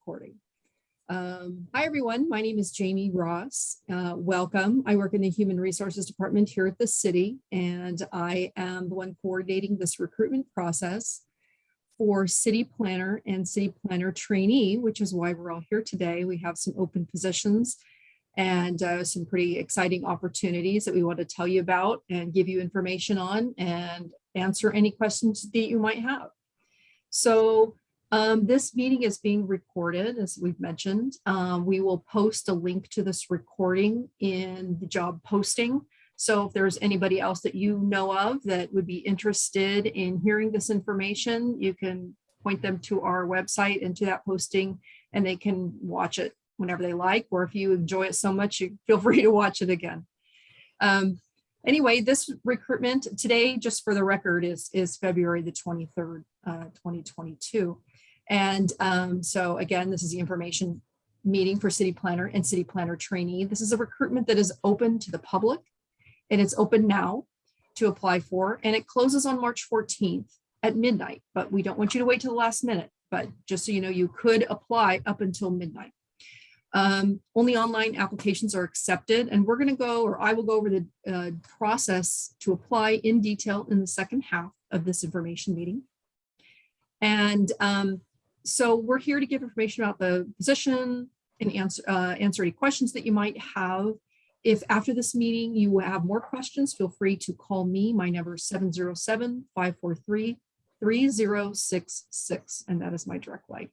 recording. Um, hi, everyone. My name is Jamie Ross. Uh, welcome. I work in the Human Resources Department here at the city, and I am the one coordinating this recruitment process for city planner and city planner trainee, which is why we're all here today. We have some open positions and uh, some pretty exciting opportunities that we want to tell you about and give you information on and answer any questions that you might have. So um, this meeting is being recorded, as we've mentioned. Um, we will post a link to this recording in the job posting. So if there's anybody else that you know of that would be interested in hearing this information, you can point them to our website and to that posting and they can watch it whenever they like, or if you enjoy it so much, you feel free to watch it again. Um, anyway, this recruitment today, just for the record, is, is February the 23rd, uh, 2022. And um, so again, this is the information meeting for city planner and city planner trainee. This is a recruitment that is open to the public and it's open now to apply for and it closes on March 14th at midnight, but we don't want you to wait till the last minute. But just so you know, you could apply up until midnight. Um, only online applications are accepted and we're going to go or I will go over the uh, process to apply in detail in the second half of this information meeting. And um, so we're here to give information about the position and answer, uh, answer any questions that you might have. If after this meeting you have more questions, feel free to call me. My number is 707-543-3066, and that is my direct line.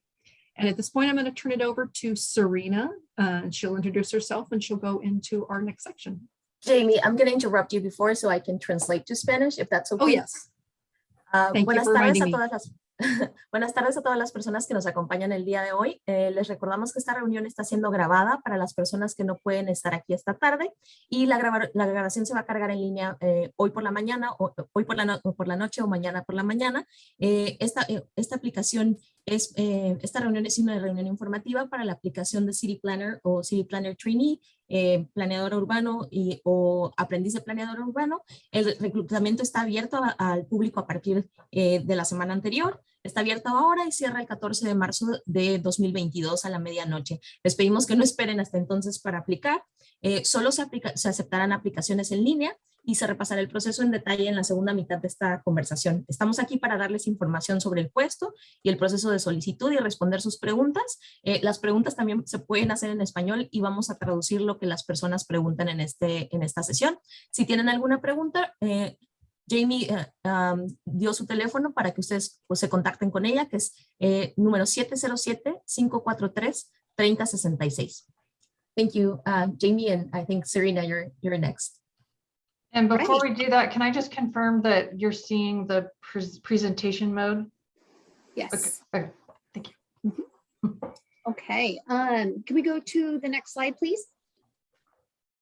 And at this point, I'm going to turn it over to Serena. Uh, she'll introduce herself and she'll go into our next section. Jamie, I'm going to interrupt you before so I can translate to Spanish, if that's okay. Oh, yes. Uh, Thank you for reminding me. las Buenas tardes a todas las personas que nos acompañan el día de hoy. Eh, les recordamos que esta reunión está siendo grabada para las personas que no pueden estar aquí esta tarde y la, grabación se va a cargar en línea eh, hoy por la mañana, o, hoy por la, noche o mañana por la mañana. Eh, esta, esta aplicación eh, esta reunión es una reunión informativa para la aplicación de City Planner o City Planner Trainee, eh, planeador urbano y, o aprendiz de planeador urbano. El reclutamiento está abierto al público a partir eh, de la semana anterior. Está abierto ahora y cierra el 14 de marzo de 2022 a la medianoche. Les pedimos que no esperen hasta entonces para aplicar. Solo se aceptarán aplicaciones en línea y se repasará el proceso en detalle en la segunda mitad de esta conversación. Estamos aquí para darles información sobre el puesto y el proceso de solicitud y responder sus preguntas. Eh, las preguntas también se pueden hacer en español y vamos a traducir lo que las personas preguntan en, este, en esta sesión. Si tienen alguna pregunta, eh, Jamie um, dio su teléfono para que ustedes pues, se contacten con ella, que es eh, número 707-543-3066. Thank you, uh, Jamie, and I think Serena, you're, you're next. And before we do that, can I just confirm that you're seeing the pres- presentation mode? Yes. Okay, thank you. Okay. Um, can we go to the next slide, please?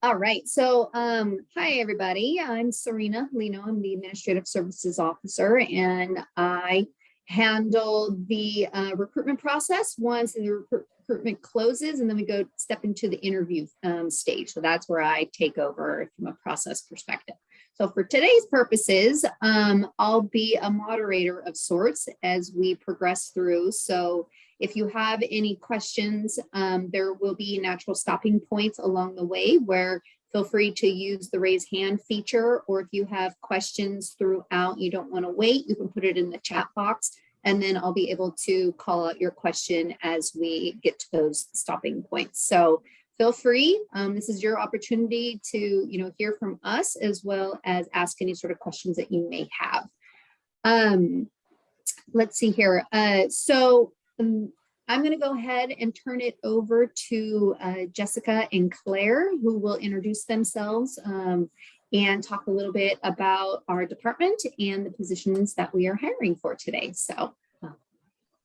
All right. So, um, hi, everybody. I'm Serena Lino. I'm the Administrative Services Officer, and I handle the uh, recruitment process once in the recruit- recruitment closes, and then we go step into the interview um, stage. So that's where I take over from a process perspective. So for today's purposes, um, I'll be a moderator of sorts as we progress through. So if you have any questions, um, there will be natural stopping points along the way where feel free to use the raise hand feature, or if you have questions throughout, you don't want to wait, you can put it in the chat box, and then I'll be able to call out your question as we get to those stopping points. So feel free. Um, this is your opportunity to, you know, hear from us as well as ask any sort of questions that you may have. Um, let's see here. Uh, so um, I'm going to go ahead and turn it over to uh, Jessica and Claire, who will introduce themselves um, and talk a little bit about our department and the positions that we are hiring for today. So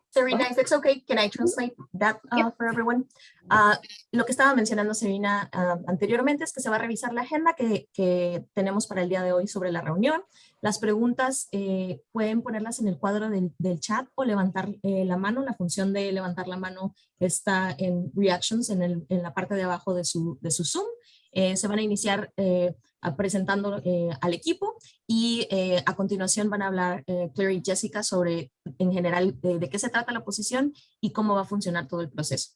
Serena, if it's okay, can I translate that uh, for everyone? Uh, lo que estaba mencionando Serena uh, anteriormente es que se va a revisar la agenda que, que tenemos para el día de hoy sobre la reunión. Las preguntas eh, pueden ponerlas en el cuadro del, del chat o levantar eh, la mano. La función de levantar la mano está en Reactions, en, el, en la parte de abajo de su, de su Zoom. Eh, se van a iniciar eh, presentando eh, al equipo y eh, a continuación van a hablar eh, Claire y Jessica sobre en general eh, de qué se trata la posición y cómo va a funcionar todo el proceso.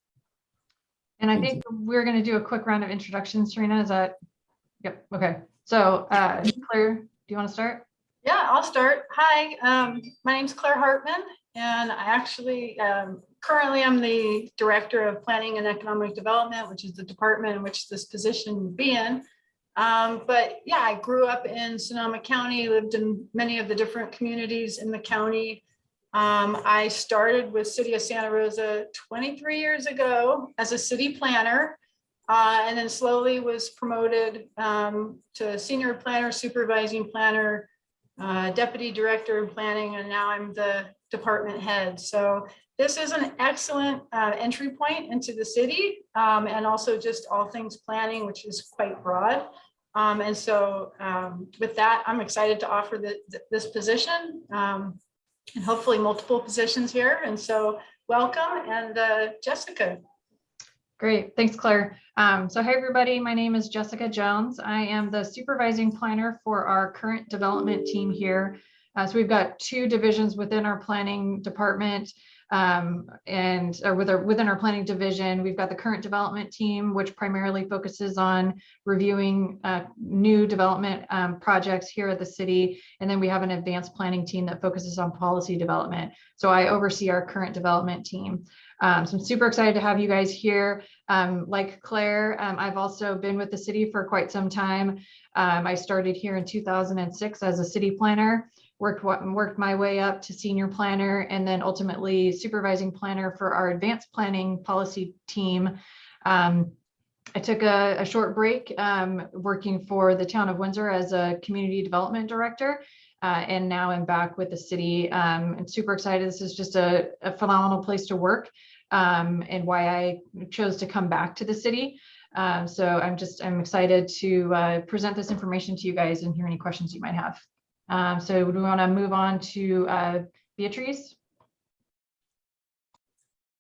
And I think we're going to do a quick round of introductions, Serena. Is that? Yep. Okay. So uh, Claire, do you want to start? Yeah, I'll start. Hi, um, my name's Claire Hartman, and I actually, um, currently I'm the Director of Planning and Economic Development, which is the department in which this position would be in. Um, but yeah, I grew up in Sonoma County, lived in many of the different communities in the county. Um, I started with City of Santa Rosa twenty-three years ago as a city planner. Uh, and then slowly was promoted, um, to senior planner, supervising planner, uh, deputy director of planning, and now I'm the department head. So this is an excellent uh, entry point into the city um, and also just all things planning, which is quite broad. Um, and so um, with that, I'm excited to offer the, th- this position um, and hopefully multiple positions here. And so welcome and uh, Jessica. Great, thanks, Claire. Um, so hi, everybody. My name is Jessica Jones. I am the supervising planner for our current development team here. Uh, so we've got two divisions within our planning department. Um, and or with our, within our planning division, we've got the current development team, which primarily focuses on reviewing uh, new development um, projects here at the city. And then we have an advanced planning team that focuses on policy development. So I oversee our current development team. Um, so I'm super excited to have you guys here. Um, like Claire, um, I've also been with the city for quite some time. Um, I started here in 2006 as a city planner, worked, worked my way up to senior planner and then ultimately supervising planner for our advanced planning policy team. Um, I took a, a short break um, working for the town of Windsor as a community development director. Uh, and now I'm back with the city. Um, and super excited. This is just a, a phenomenal place to work um, and why I chose to come back to the city. Um, so I'm just, I'm excited to uh, present this information to you guys and hear any questions you might have. Um, so do we want to move on to uh, Beatrice?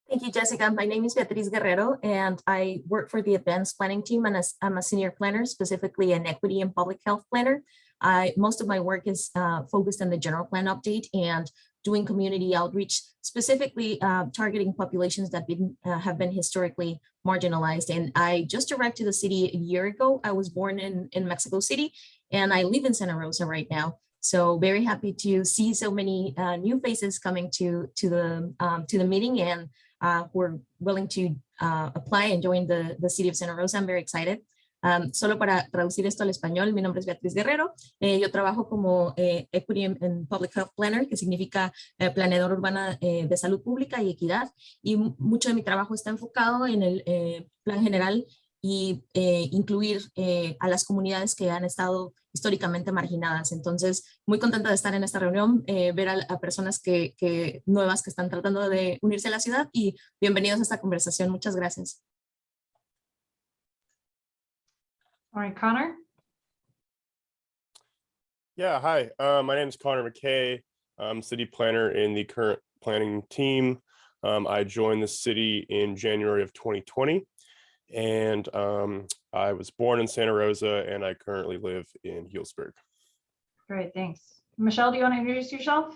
Thank you, Jessica. My name is Beatriz Guerrero, and I work for the advanced planning team, and I'm a senior planner, specifically an equity and public health planner. I, most of my work is uh, focused on the general plan update and doing community outreach, specifically uh, targeting populations that been, uh, have been historically marginalized. And I just arrived to the city a year ago. I was born in, in Mexico City, and I live in Santa Rosa right now. So very happy to see so many uh, new faces coming to to the um, to the meeting and uh, who are willing to uh, apply and join the, the city of Santa Rosa. I'm very excited. Um, solo para traducir esto al español, mi nombre es Beatriz Guerrero. Eh, yo trabajo como eh, Equity and- Public Health Planner, que significa eh, planeador urbana eh, de salud pública y equidad. Y mu- mucho de mi trabajo está enfocado en el eh, plan general y eh, incluir eh, a las comunidades que han estado históricamente marginadas. Entonces, muy contenta de estar en esta reunión, eh, ver a, a personas que, que nuevas que están tratando de unirse a la ciudad y bienvenidos a esta conversación. Muchas gracias. All right, Connor? Yeah, hi. Uh, my name is Connor McKay. I'm city planner in the current planning team. Um, I joined the city in January of 2020. And um, I was born in Santa Rosa and I currently live in Healdsburg. Great, thanks. Michelle, do you want to introduce yourself?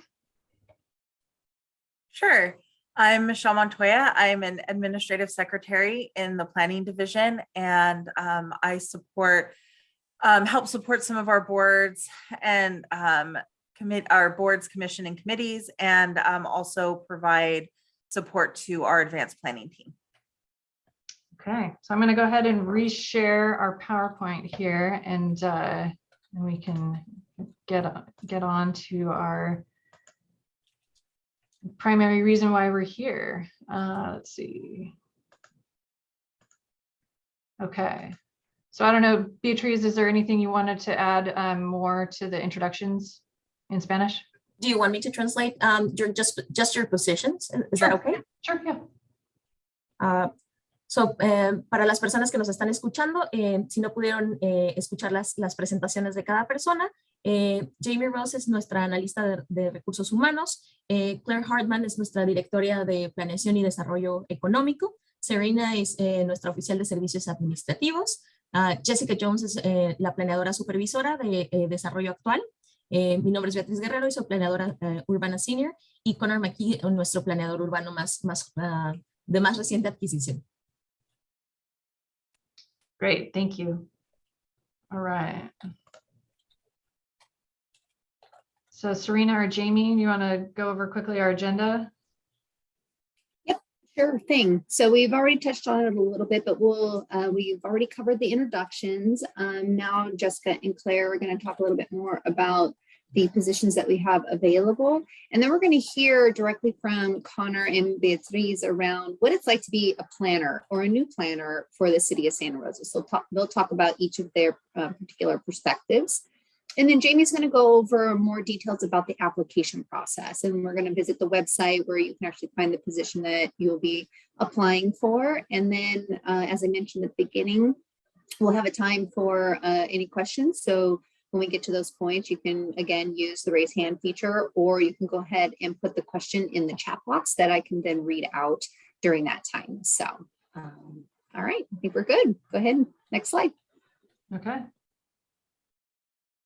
Sure. I'm Michelle Montoya. I'm an administrative secretary in the planning division and um, I support, um, help support some of our boards and um, commit our boards, commission and committees and um, also provide support to our advanced planning team. Okay, so I'm going to go ahead and reshare our PowerPoint here and uh, and we can get, on- get on to our primary reason why we're here. Uh, Let's see. Okay, so I don't know, Beatriz, is there anything you wanted to add um, more to the introductions in Spanish? Do you want me to translate um, your, just, just your positions? Is that okay? Sure, yeah. Ah, so, eh, para las personas que nos están escuchando, eh, si no pudieron eh, escuchar las, las presentaciones de cada persona, eh, Jamie Ross es nuestra analista de, de recursos humanos, eh, Claire Hartman es nuestra directora de planeación y desarrollo económico, Serena es eh, nuestra oficial de servicios administrativos, Ah, Jessica Jones es la planeadora supervisora de desarrollo actual. Eh, mi nombre es Beatriz Guerrero y soy planeadora eh, urbana senior. Y Connor McKee, nuestro planeador urbano más, más, ah, de más reciente adquisición. Great, thank you. All right. So Serena or Jamie, you want to go over quickly our agenda? Yep, sure thing. So we've already touched on it a little bit, but we'll, uh, we've already covered the introductions. Um, now Jessica and Claire are going to talk a little bit more about the positions that we have available. And then we're going to hear directly from Connor and Beatriz around what it's like to be a planner or a new planner for the city of Santa Rosa. So talk, they'll talk about each of their uh, particular perspectives. And then Jamie's going to go over more details about the application process. And we're going to visit the website where you can actually find the position that you'll be applying for. And then, uh, as I mentioned at the beginning, we'll have a time for uh, any questions. So when we get to those points, you can again use the raise hand feature, or you can go ahead and put the question in the chat box that I can then read out during that time. So, um, all right, I think we're good. Go ahead. Next slide. Okay,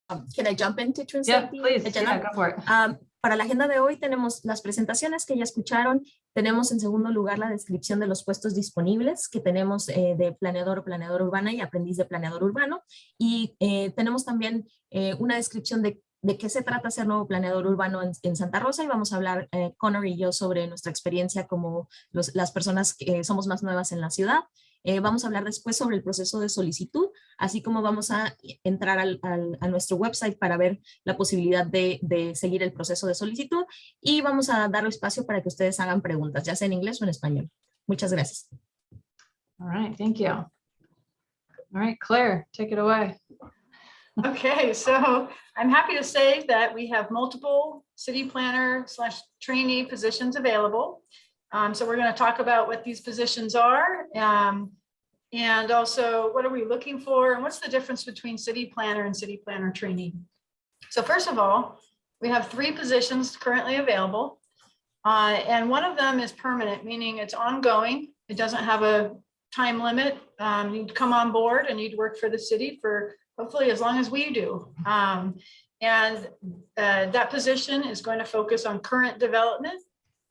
Um, Can I jump into yeah, translate? the please, yeah, go for it. Am, para la agenda de hoy tenemos las presentaciones que ya escucharon. Tenemos en segundo lugar la descripción de los puestos disponibles que tenemos eh, de planeador o planeador urbana y aprendiz de planeador urbano. Y eh, tenemos también eh, una descripción de, de qué se trata ser nuevo planeador urbano en, en Santa Rosa y vamos a hablar eh, Connor y yo sobre nuestra experiencia como los- las personas que somos más nuevas en la ciudad. Eh, vamos a hablar después sobre el proceso de solicitud, así como vamos a entrar al- al- a nuestro website para ver la posibilidad de, de seguir el proceso de solicitud y vamos a dar espacio para que ustedes hagan preguntas, ya sea en inglés o en español. Muchas gracias. All right, thank you. All right, Claire, take it away. Okay, so I'm happy to say that we have multiple city planner slash trainee positions available. Um, so we're going to talk about what these positions are. um, and also what are we looking for and what's the difference between city planner and city planner trainee? So first of all, we have three positions currently available. Uh, and one of them is permanent, meaning it's ongoing. It doesn't have a time limit. Um, you'd come on board and you'd work for the city for hopefully as long as we do. Um, and uh, that position is going to focus on current development.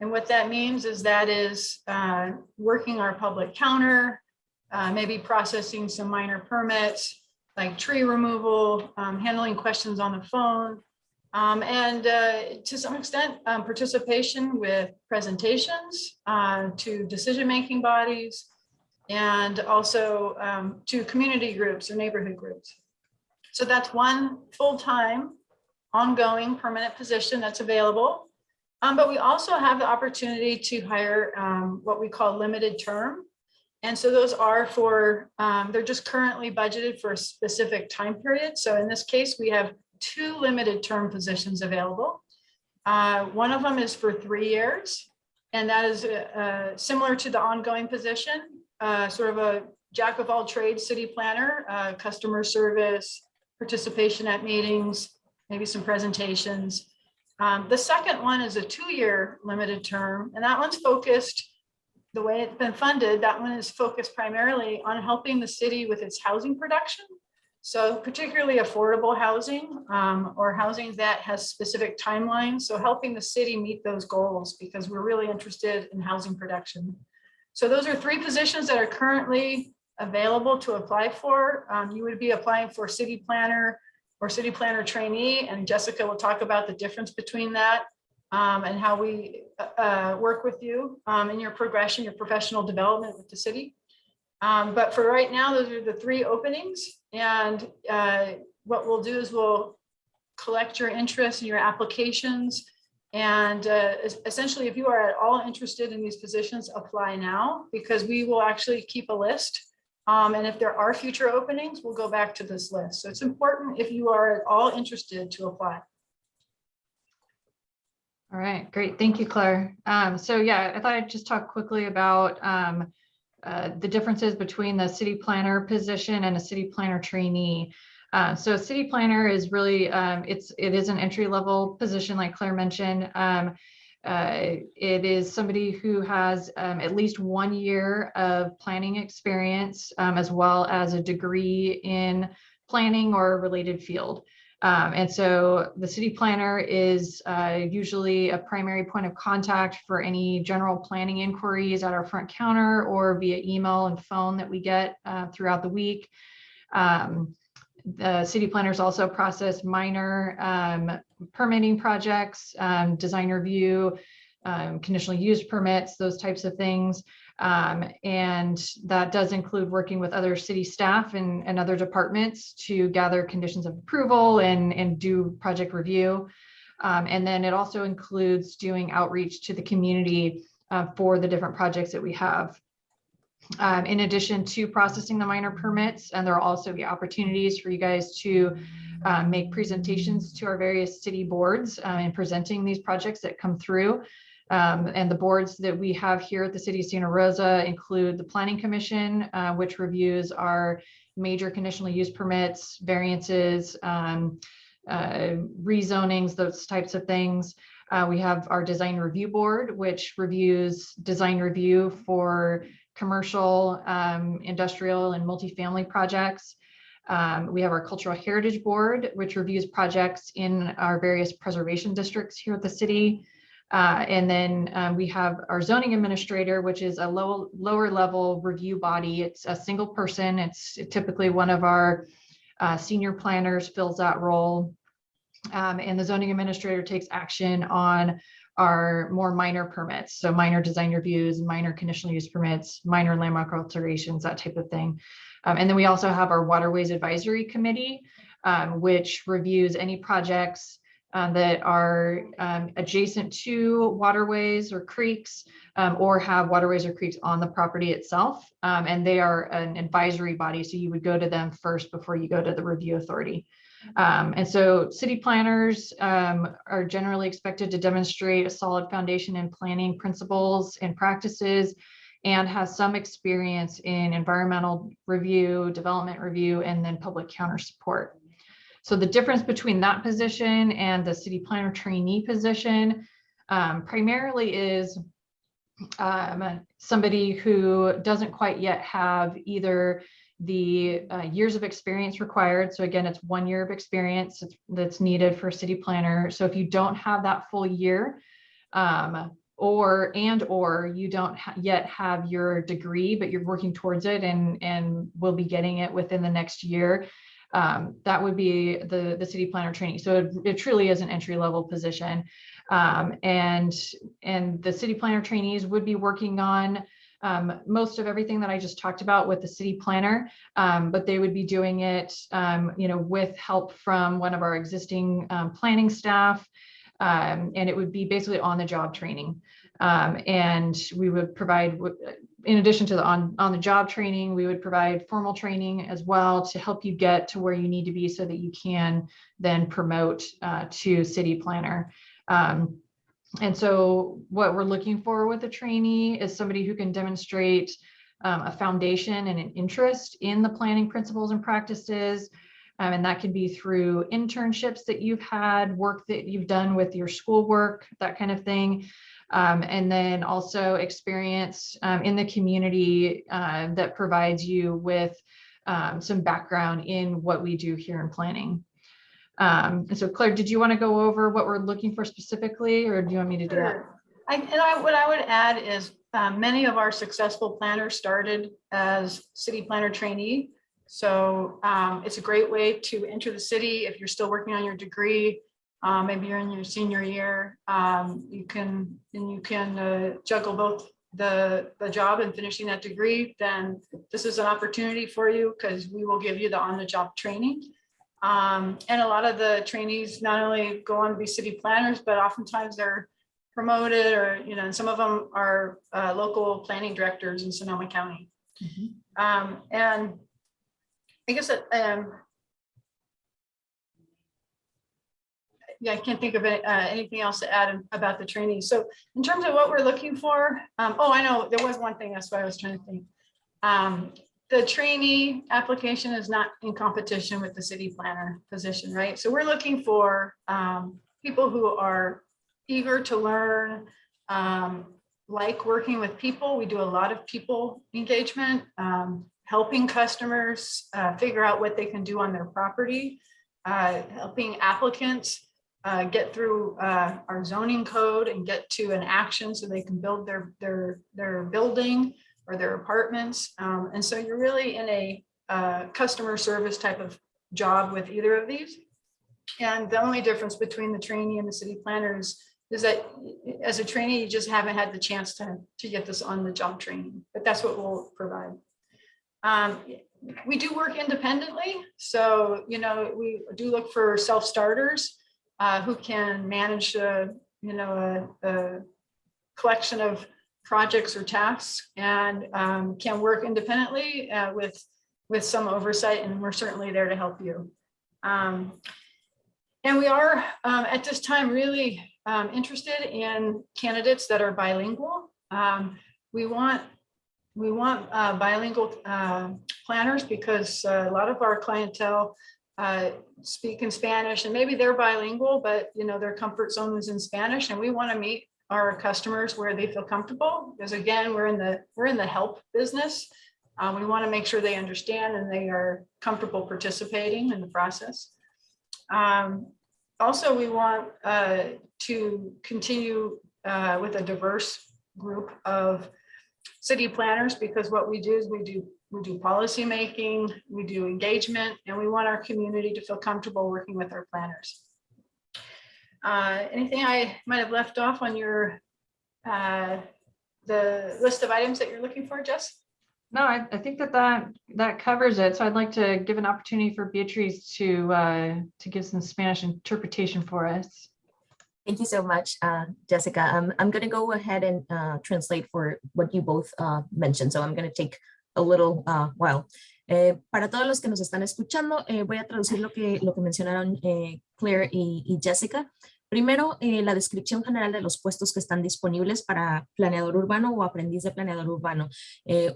And what that means is that is uh, working our public counter, uh, maybe processing some minor permits like tree removal, um, handling questions on the phone, um, and uh, to some extent, um, participation with presentations uh, to decision-making bodies and also um, to community groups or neighborhood groups. So that's one full-time, ongoing, permanent position that's available. Um, but we also have the opportunity to hire um, what we call limited term. And so those are for, um, they're just currently budgeted for a specific time period. So in this case, we have two limited term positions available. Uh, one of them is for three years. And that is uh, similar to the ongoing position, uh, sort of a jack of all trades city planner, uh, customer service, participation at meetings, maybe some presentations. Um, the second one is a two-year limited term, and that one's focused, the way it's been funded, that one is focused primarily on helping the city with its housing production. So particularly affordable housing um, or housing that has specific timelines. So helping the city meet those goals because we're really interested in housing production. So those are three positions that are currently available to apply for. Um, you would be applying for city planner or city planner trainee, and Jessica will talk about the difference between that um, and how we uh, work with you um, in your progression, your professional development with the city. Um, but for right now, those are the three openings. And uh, what we'll do is we'll collect your interest and your applications. And uh, essentially, if you are at all interested in these positions, apply now because we will actually keep a list. Um, and if there are future openings, we'll go back to this list. So it's important if you are at all interested to apply. All right, great. Thank you, Claire. Um, so yeah, I thought I'd just talk quickly about um, uh, the differences between the city planner position and a city planner trainee. Uh, so a city planner is really, um, it's, it is an entry level position like Claire mentioned. Um, uh, it is somebody who has um, at least one year of planning experience um, as well as a degree in planning or a related field. Um, and so the city planner is uh, usually a primary point of contact for any general planning inquiries at our front counter or via email and phone that we get uh, throughout the week. Um, the city planners also process minor um, permitting projects, um, design review, um, conditional use permits, those types of things. Um, and that does include working with other city staff and, and other departments to gather conditions of approval and, and do project review. Um, and then it also includes doing outreach to the community uh, for the different projects that we have. Um, in addition to processing the minor permits, and there will also be opportunities for you guys to uh, make presentations to our various city boards uh, in presenting these projects that come through. Um, and the boards that we have here at the city of Santa Rosa include the Planning Commission, uh, which reviews our major conditional use permits, variances, um, uh, rezonings, those types of things. Uh, we have our Design Review Board, which reviews design review for commercial, um, industrial, and multifamily projects. Um, we have our Cultural Heritage Board, which reviews projects in our various preservation districts here at the city. Uh, and then um, we have our zoning administrator, which is a low, lower level review body. It's a single person. It's typically one of our uh, senior planners fills that role. Um, and the zoning administrator takes action on our more minor permits. So minor design reviews, minor conditional use permits, minor landmark alterations, that type of thing. Um, and then we also have our Waterways Advisory Committee, um, which reviews any projects um, that are um, adjacent to waterways or creeks um, or have waterways or creeks on the property itself. Um, and they are an advisory body. So you would go to them first before you go to the review authority. Um, and so city planners um, are generally expected to demonstrate a solid foundation in planning principles and practices and has some experience in environmental review, development review, and then public counter support. So the difference between that position and the city planner trainee position um, primarily is um, somebody who doesn't quite yet have either the uh, years of experience required. So again, it's one year of experience that's needed for a city planner. So if you don't have that full year, um, or and or you don't ha yet have your degree, but you're working towards it and and will be getting it within the next year, um, that would be the the city planner training. So it, it truly is an entry level position, um, and and the city planner trainees would be working on um, most of everything that I just talked about with the city planner, um, but they would be doing it, um, you know, with help from one of our existing um, planning staff. Um, and it would be basically on the job training. And we would provide, in addition to the on, on the job training, we would provide formal training as well to help you get to where you need to be so that you can then promote uh, to city planner. Um, and so what we're looking for with a trainee is somebody who can demonstrate um, a foundation and an interest in the planning principles and practices. Um, and that can be through internships that you've had, work that you've done with your schoolwork, that kind of thing. Um, and then also experience um, in the community uh, that provides you with um, some background in what we do here in planning. Um, and so Claire, did you want to go over what we're looking for specifically, or do you want me to do that? I, and I, what I would add is um, many of our successful planners started as city planner trainee. So um, it's a great way to enter the city if you're still working on your degree. Um, maybe you're in your senior year. Um, you can and you can uh, juggle both the the job and finishing that degree. Then this is an opportunity for you because we will give you the on-the-job training. Um, and a lot of the trainees not only go on to be city planners, but oftentimes they're promoted or, you know, and some of them are uh, local planning directors in Sonoma County. Um, and I guess that, um, yeah, I can't think of it, uh, anything else to add about the training. So in terms of what we're looking for, um, oh, I know there was one thing. That's what I was trying to think. Um, the trainee application is not in competition with the city planner position, right? So we're looking for um, people who are eager to learn, um, like working with people. We do a lot of people engagement, um, helping customers uh, figure out what they can do on their property, uh, helping applicants uh, get through uh, our zoning code and get to an action so they can build their, their, their building or their apartments. Um, and so you're really in a uh, customer service type of job with either of these. And the only difference between the trainee and the city planners is that as a trainee, you just haven't had the chance to, to get this on the job training, but that's what we'll provide. Um, we do work independently. So, you know, we do look for self-starters uh, who can manage, a, you know, a, a collection of projects or tasks and um, can work independently uh, with, with some oversight, and we're certainly there to help you. Um, and we are um, at this time really um, interested in candidates that are bilingual. Um, we want we want uh, bilingual uh, planners because uh, a lot of our clientele uh, speak in Spanish and maybe they're bilingual, but you know their comfort zone is in Spanish, and we want to meet our customers where they feel comfortable because again we're in the we're in the help business. Uh, we want to make sure they understand and they are comfortable participating in the process. Um, also, we want uh, to continue uh, with a diverse group of city planners because what we do is we do we do policy making, we do engagement, and we want our community to feel comfortable working with our planners. Uh, anything I might have left off on your uh, the list of items that you're looking for, Jess? No, I, I think that that, that covers it. So I'd like to give an opportunity for Beatrice to, uh, to give some Spanish interpretation for us. Thank you so much, uh, Jessica. Um, I'm going to go ahead and uh, translate for what you both uh, mentioned. So I'm going to take a little uh, while. Eh, para todos los que nos están escuchando, eh, voy a traducir lo que, lo que mencionaron eh, Claire y, Jessica. Primero, la descripción general de los puestos que están disponibles para planeador urbano o aprendiz de planeador urbano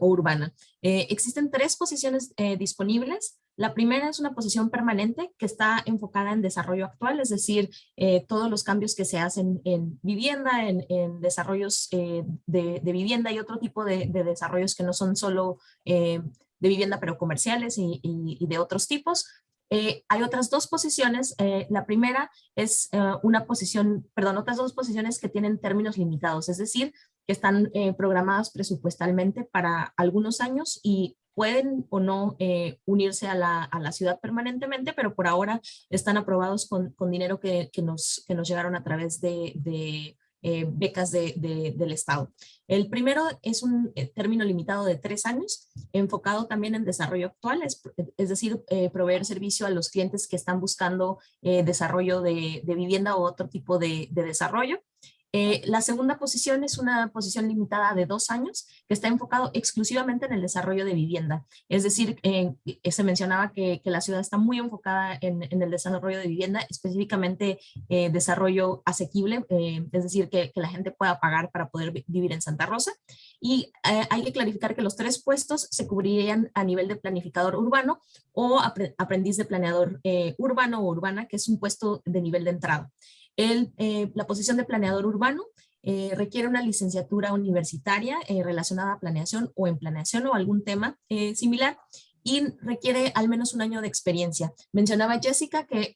o urbana. Existen tres posiciones disponibles. La primera es una posición permanente que está enfocada en desarrollo actual, es decir, todos los cambios que se hacen en vivienda, en, desarrollos de, vivienda y otro tipo de, de desarrollos que no son solo de vivienda, pero comerciales y, de otros tipos. Eh, hay otras dos posiciones. Eh, la primera es eh, una posición, perdón, otras dos posiciones que tienen términos limitados, es decir, que están programadas presupuestalmente para algunos años y pueden o no unirse a la, a la, ciudad permanentemente, pero por ahora están aprobados con, con dinero que, que, nos, que nos llegaron a través de, de eh, becas de, de, del Estado. El primero es un eh, término limitado de tres años, enfocado también en desarrollo actual, es, decir, eh, proveer servicio a los clientes que están buscando desarrollo de, vivienda o otro tipo de desarrollo. Eh, la segunda posición es una posición limitada de dos años que está enfocado exclusivamente en el desarrollo de vivienda. Es decir, eh, se mencionaba que, que, la ciudad está muy enfocada en, en el desarrollo de vivienda, específicamente eh, desarrollo asequible, eh, es decir, que, que, la gente pueda pagar para poder vivir en Santa Rosa. Y hay que clarificar que los tres puestos se cubrirían a nivel de planificador urbano o aprendiz de planeador urbano o urbana, que es un puesto de nivel de entrada. El, eh, la posición de planeador urbano eh, requiere una licenciatura universitaria eh, relacionada a planeación o en planeación o algún tema eh, similar y requiere al menos un año de experiencia. Mencionaba Jessica que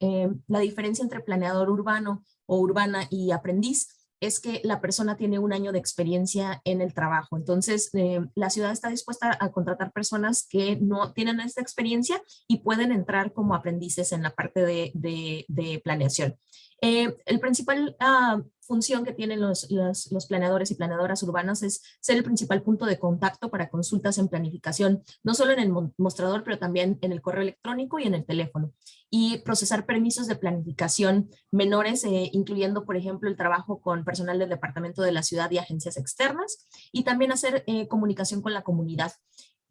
la diferencia entre planeador urbano o urbana y aprendiz es que la persona tiene un año de experiencia en el trabajo. Entonces, la ciudad está dispuesta a contratar personas que no tienen esta experiencia y pueden entrar como aprendices en la parte de, de planeación. Eh, el principal uh, función que tienen los, los, los, planeadores y planeadoras urbanas es ser el principal punto de contacto para consultas en planificación, no solo en el mostrador, pero también en el correo electrónico y en el teléfono. Y procesar permisos de planificación menores, eh, incluyendo, por ejemplo, el trabajo con personal del departamento de la ciudad y agencias externas, y también hacer eh, comunicación con la comunidad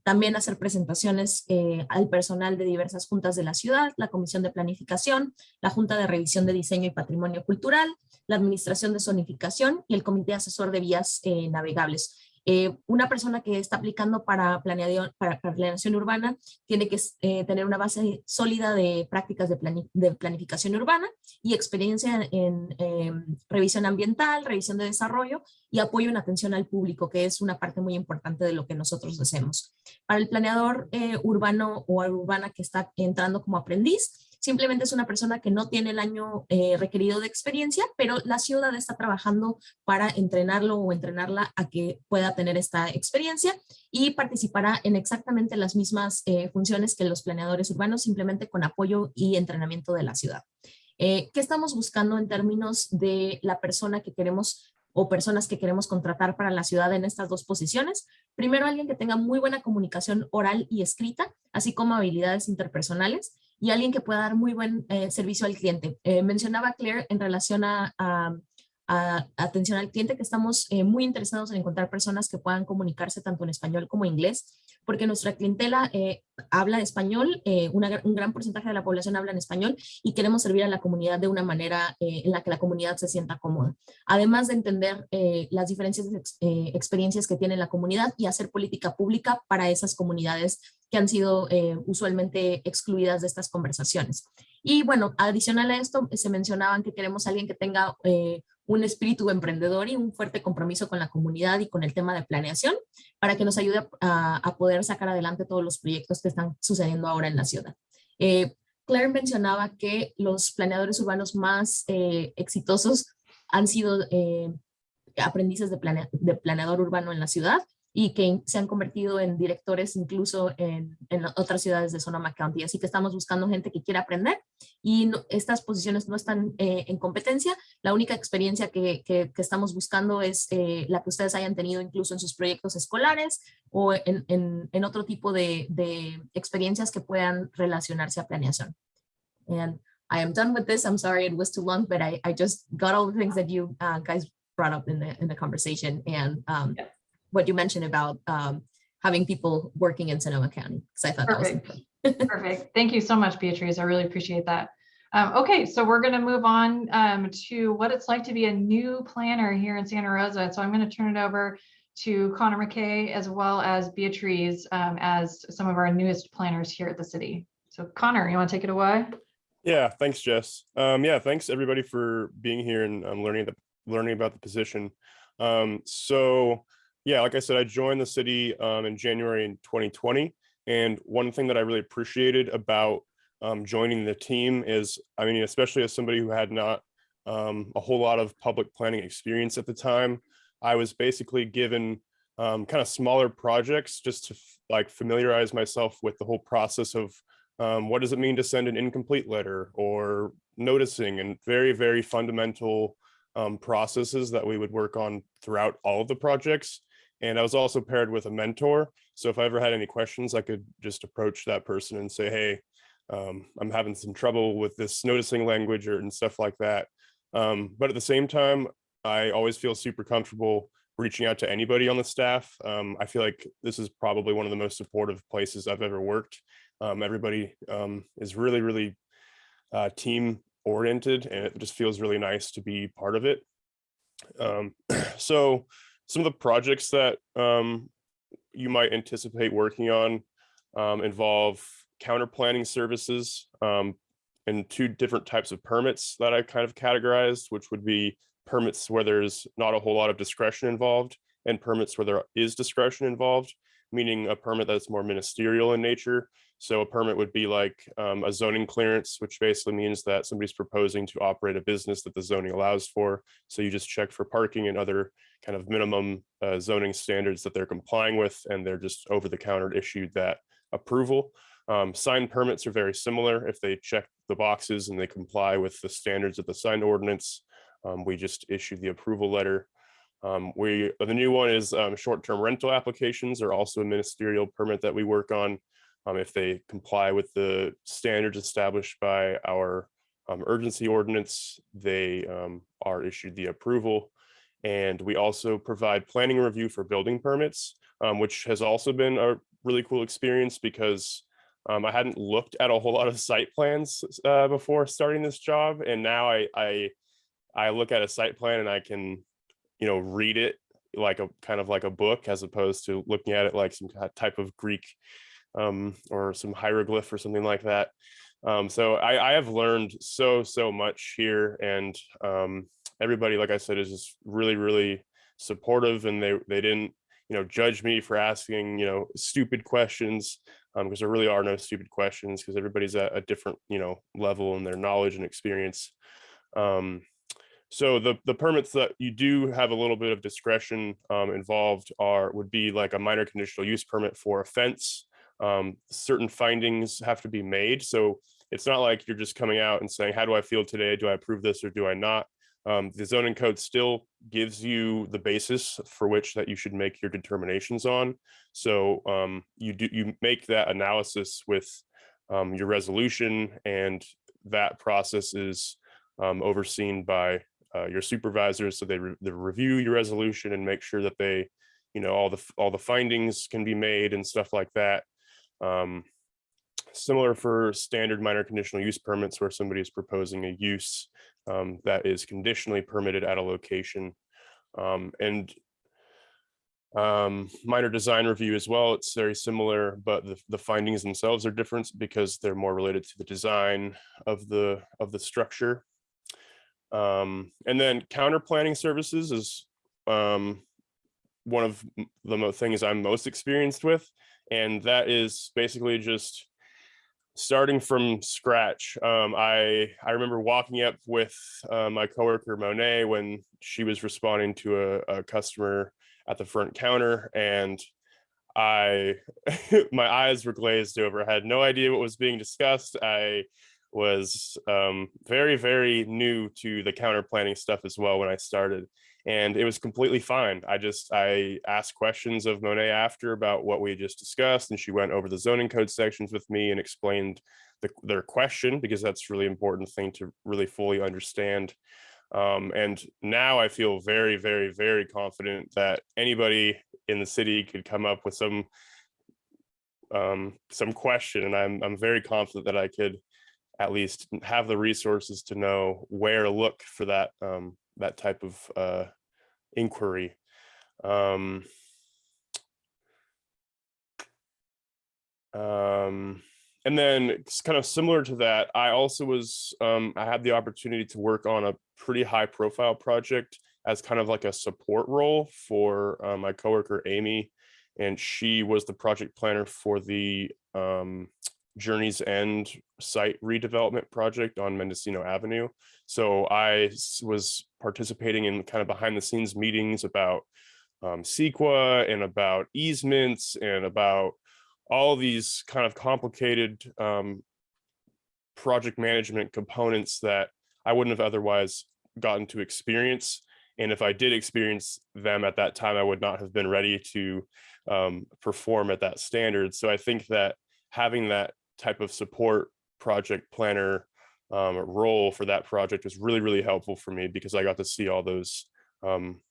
también hacer presentaciones eh, al personal de diversas juntas de la ciudad, la Comisión de Planificación, la Junta de Revisión de Diseño y Patrimonio Cultural, la Administración de Zonificación y el Comité Asesor de Vías eh, Navegables. Eh, una persona que está aplicando para, planeación, para, planeación urbana tiene que eh, tener una base sólida de prácticas de planificación urbana y experiencia en eh, revisión ambiental, revisión de desarrollo y apoyo en atención al público, que es una parte muy importante de lo que nosotros hacemos. Para el planeador eh, urbano o urbana que está entrando como aprendiz, simplemente es una persona que no tiene el año eh, requerido de experiencia, pero la ciudad está trabajando para entrenarlo o entrenarla a que pueda tener esta experiencia y participará en exactamente las mismas eh, funciones que los planeadores urbanos, simplemente con apoyo y entrenamiento de la ciudad. Eh, ¿Qué estamos buscando en términos de la persona que queremos o personas que queremos contratar para la ciudad en estas dos posiciones? Primero, alguien que tenga muy buena comunicación oral y escrita, así como habilidades interpersonales y alguien que pueda dar muy buen eh, servicio al cliente. Eh, mencionaba Claire en relación a, a- a atención al cliente que estamos eh, muy interesados en encontrar personas que puedan comunicarse tanto en español como inglés, porque nuestra clientela eh, habla español, eh, una un gran porcentaje de la población habla en español y queremos servir a la comunidad de una manera eh, en la que la comunidad se sienta cómoda. Además de entender las diferentes ex- experiencias que tiene la comunidad y hacer política pública para esas comunidades que han sido eh, usualmente excluidas de estas conversaciones. Y bueno, adicional a esto, se mencionaban que queremos alguien que tenga eh, un espíritu emprendedor y un fuerte compromiso con la comunidad y con el tema de planeación para que nos ayude a, a poder sacar adelante todos los proyectos que están sucediendo ahora en la ciudad. Eh, Claire mencionaba que los planeadores urbanos más eh, exitosos han sido eh, aprendices de, planea- de planeador urbano en la ciudad y que se han convertido en directores incluso en, en otras ciudades de Sonoma County. Así que estamos buscando gente que quiera aprender y no- estas posiciones no están eh, en competencia. La única experiencia que, que- que estamos buscando es eh, la que ustedes hayan tenido incluso en sus proyectos escolares o en, en- en otro tipo de, de experiencias que puedan relacionarse a planeación. And I am done with this. I'm sorry it was too long, but I, I just got all the things that you uh, guys brought up in the, in the conversation and um, Yep. What you mentioned about um, having people working in Sonoma County, because I thought that was Perfect. important. Perfect. Thank you so much, Beatrice. I really appreciate that. Um, okay, so we're going to move on um, to what it's like to be a new planner here in Santa Rosa. So I'm going to turn it over to Connor McKay as well as Beatrice um, as some of our newest planners here at the city. So Connor, you want to take it away? Yeah, thanks, Jess. Um, yeah, thanks everybody for being here and um, learning the learning about the position. Um, so yeah, like I said, I joined the city um, in January in 2020, and one thing that I really appreciated about um, joining the team is, I mean, especially as somebody who had not um, a whole lot of public planning experience at the time, I was basically given um, kind of smaller projects just to like familiarize myself with the whole process of um, what does it mean to send an incomplete letter or noticing and very, very fundamental um, processes that we would work on throughout all of the projects. And I was also paired with a mentor. So if I ever had any questions, I could just approach that person and say, hey, um, I'm having some trouble with this noticing language or and stuff like that. Um, but at the same time, I always feel super comfortable reaching out to anybody on the staff. Um, I feel like this is probably one of the most supportive places I've ever worked. Um, everybody um, is really, really uh, team oriented and it just feels really nice to be part of it. Um, so some of the projects that um, you might anticipate working on um, involve counter planning services um, and two different types of permits that I kind of categorized, which would be permits where there's not a whole lot of discretion involved and permits where there is discretion involved, meaning a permit that's more ministerial in nature. So a permit would be like um, a zoning clearance, which basically means that somebody's proposing to operate a business that the zoning allows for. So you just check for parking and other kind of minimum uh, zoning standards that they're complying with, and they're just over the counter issued that approval. Um, sign permits are very similar. If they check the boxes and they comply with the standards of the sign ordinance, um, we just issue the approval letter. Um, we, the new one is um, short-term rental applications are also a ministerial permit that we work on. Um, if they comply with the standards established by our um, urgency ordinance, they um, are issued the approval. And we also provide planning review for building permits, um, which has also been a really cool experience because um, I hadn't looked at a whole lot of site plans uh, before starting this job. And now I, I, I look at a site plan and I can, you know, read it like a kind of like a book as opposed to looking at it like some type of Greek um, or some hieroglyph or something like that. Um, so I, I have learned so, so much here and um, everybody, like I said, is just really, really supportive and they, they didn't, you know, judge me for asking, you know, stupid questions because there really are no stupid questions because everybody's at a different, you know, level in their knowledge and experience. Um, so the, the permits that you do have a little bit of discretion um, involved are, would be like a minor conditional use permit for a fence. Um, certain findings have to be made. So it's not like you're just coming out and saying, how do I feel today? Do I approve this or do I not? Um, the zoning code still gives you the basis for which that you should make your determinations on. So um, you do, you make that analysis with um, your resolution and that process is um, overseen by uh, your supervisors. So they, re- they review your resolution and make sure that they, you know, all the, all the findings can be made and stuff like that. Um, similar for standard minor conditional use permits where somebody is proposing a use um, that is conditionally permitted at a location. Um, and um, minor design review as well, it's very similar, but the, the findings themselves are different because they're more related to the design of the, of the structure. Um, and then counter planning services is um, one of the things I'm most experienced with. And that is basically just starting from scratch. Um, I I remember walking up with uh, my coworker Monet when she was responding to a, a customer at the front counter, and I my eyes were glazed over. I had no idea what was being discussed. I was um, very very new to the counter planning stuff as well when I started, and it was completely fine. I just I asked questions of Monet after about what we just discussed, and she went over the zoning code sections with me and explained the, their question because that's really important thing to really fully understand. Um, and now I feel very, very, very confident that anybody in the city could come up with some um, some question, and I'm I'm very confident that I could at least have the resources to know where to look for that um, that type of uh, inquiry. Um, um, and then it's kind of similar to that, I also was um, I had the opportunity to work on a pretty high profile project as kind of like a support role for uh, my coworker Amy, and she was the project planner for the um, Journey's End site redevelopment project on Mendocino Avenue. So I was participating in kind of behind the scenes meetings about um, CEQA and about easements and about all these kind of complicated um, project management components that I wouldn't have otherwise gotten to experience. And if I did experience them at that time, I would not have been ready to um, perform at that standard. So I think that having that type of support project planner um, role for that project was really, really helpful for me because I got to see all those um,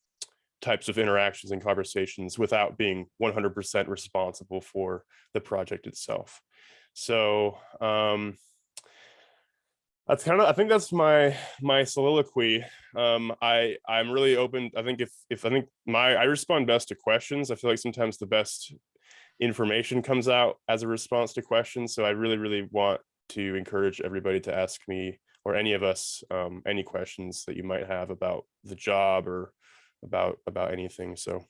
types of interactions and conversations without being 100% responsible for the project itself. So um, that's kind of, I think that's my my soliloquy. Um, I I'm really open. I think if if I think my I respond best to questions. I feel like sometimes the best information comes out as a response to questions. So I really really want to encourage everybody to ask me or any of us um, any questions that you might have about the job or about about anything. So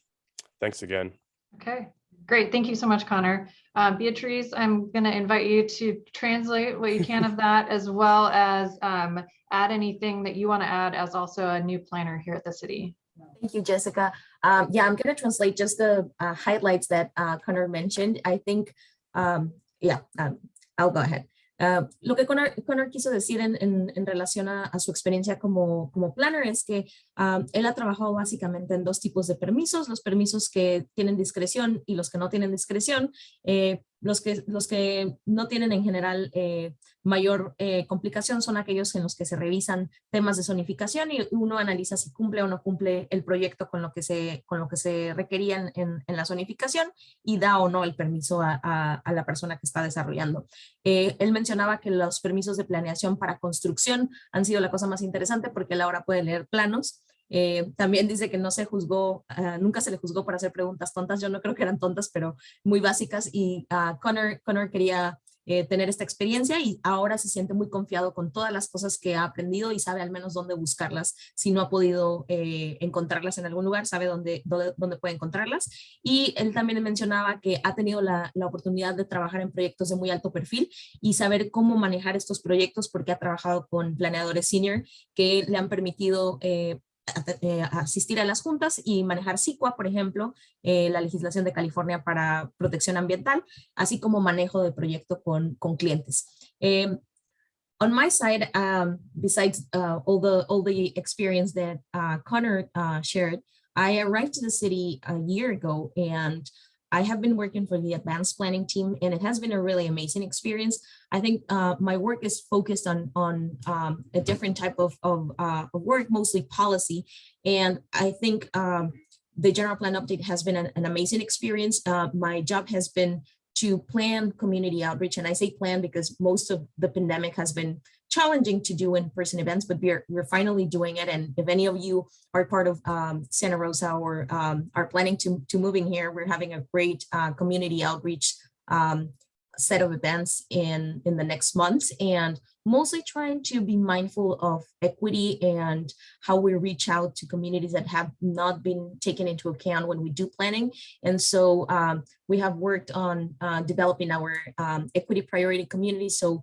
thanks again. Okay, great. Thank you so much, Connor. Uh, Beatrice, I'm going to invite you to translate what you can of that as well as um, add anything that you want to add as also a new planner here at the city. Thank you, Jessica. Um, yeah, I'm going to translate just the uh, highlights that uh, Connor mentioned. I think, um, yeah, um, I'll go ahead. Uh, lo que Connor, Connor quiso decir en, en, en relación a, a, su experiencia como, como planner es que um, él ha trabajado básicamente en dos tipos de permisos, los permisos que tienen discreción y los que no tienen discreción. Eh, los, que, los que no tienen en general eh, mayor eh, complicación son aquellos en los que se revisan temas de zonificación y uno analiza si cumple o no cumple el proyecto con lo que se, con lo que se requerían en, en la zonificación y da o no el permiso a, a, a la persona que está desarrollando. Él mencionaba que los permisos de planeación para construcción han sido la cosa más interesante porque él ahora puede leer planos Eh, también dice que no se juzgó, ah, nunca se le juzgó por hacer preguntas tontas. Yo no creo que eran tontas, pero muy básicas. Y uh, Connor, Connor quería eh, tener esta experiencia y ahora se siente muy confiado con todas las cosas que ha aprendido y sabe al menos dónde buscarlas. Si no ha podido eh, encontrarlas en algún lugar, sabe dónde, dónde, dónde, puede encontrarlas. Y él también mencionaba que ha tenido la, la, oportunidad de trabajar en proyectos de muy alto perfil y saber cómo manejar estos proyectos porque ha trabajado con planeadores senior que le han permitido eh, asistir a las juntas y manejar CICUA, por ejemplo, eh, la legislación de California para protección ambiental, así como manejo de proyecto con, con clientes. Eh, on my side, um, besides uh, all the all the experience that uh, Connor uh, shared, I arrived to the city a year ago and I have been working for the advanced planning team and it has been a really amazing experience. I think uh, my work is focused on, on um, a different type of, of, uh, work, mostly policy. And I think um, the general plan update has been an, an amazing experience. Uh, my job has been to plan community outreach. And I say plan because most of the pandemic has been challenging to do in-person events, but we're, we're finally doing it. And if any of you are part of um, Santa Rosa or um, are planning to, to moving here, we're having a great uh, community outreach um, set of events in, in the next months and mostly trying to be mindful of equity and how we reach out to communities that have not been taken into account when we do planning. And so um, we have worked on uh, developing our um, equity priority communities. So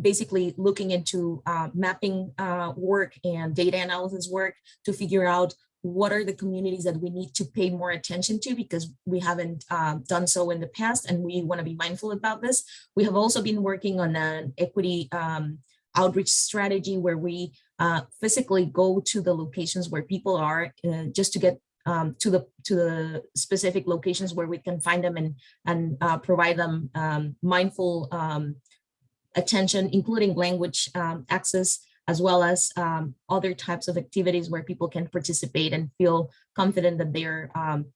basically looking into uh, mapping uh, work and data analysis work to figure out what are the communities that we need to pay more attention to because we haven't um, done so in the past and we want to be mindful about this. We have also been working on an equity um, outreach strategy where we uh, physically go to the locations where people are uh, just to get um, to the to the specific locations where we can find them and and uh, provide them um, mindful um, attention, including language um, access, as well as um, other types of activities where people can participate and feel confident that they're um,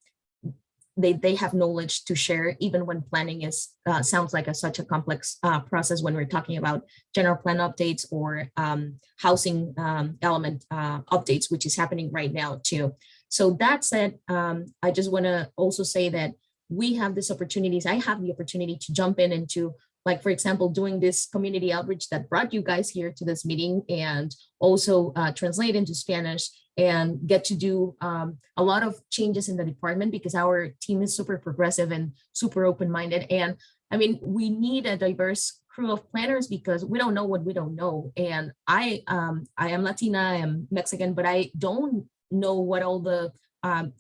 they, they have knowledge to share even when planning is uh, sounds like a, such a complex uh, process when we're talking about general plan updates or um, housing um, element uh, updates, which is happening right now too. So that said, um, I just want to also say that we have these opportunities. I have the opportunity to jump in into like for example, doing this community outreach that brought you guys here to this meeting and also uh, translate into Spanish and get to do um, a lot of changes in the department because our team is super progressive and super open-minded. And I mean, we need a diverse crew of planners because we don't know what we don't know. And I, um, I am Latina, I am Mexican, but I don't know what all the um,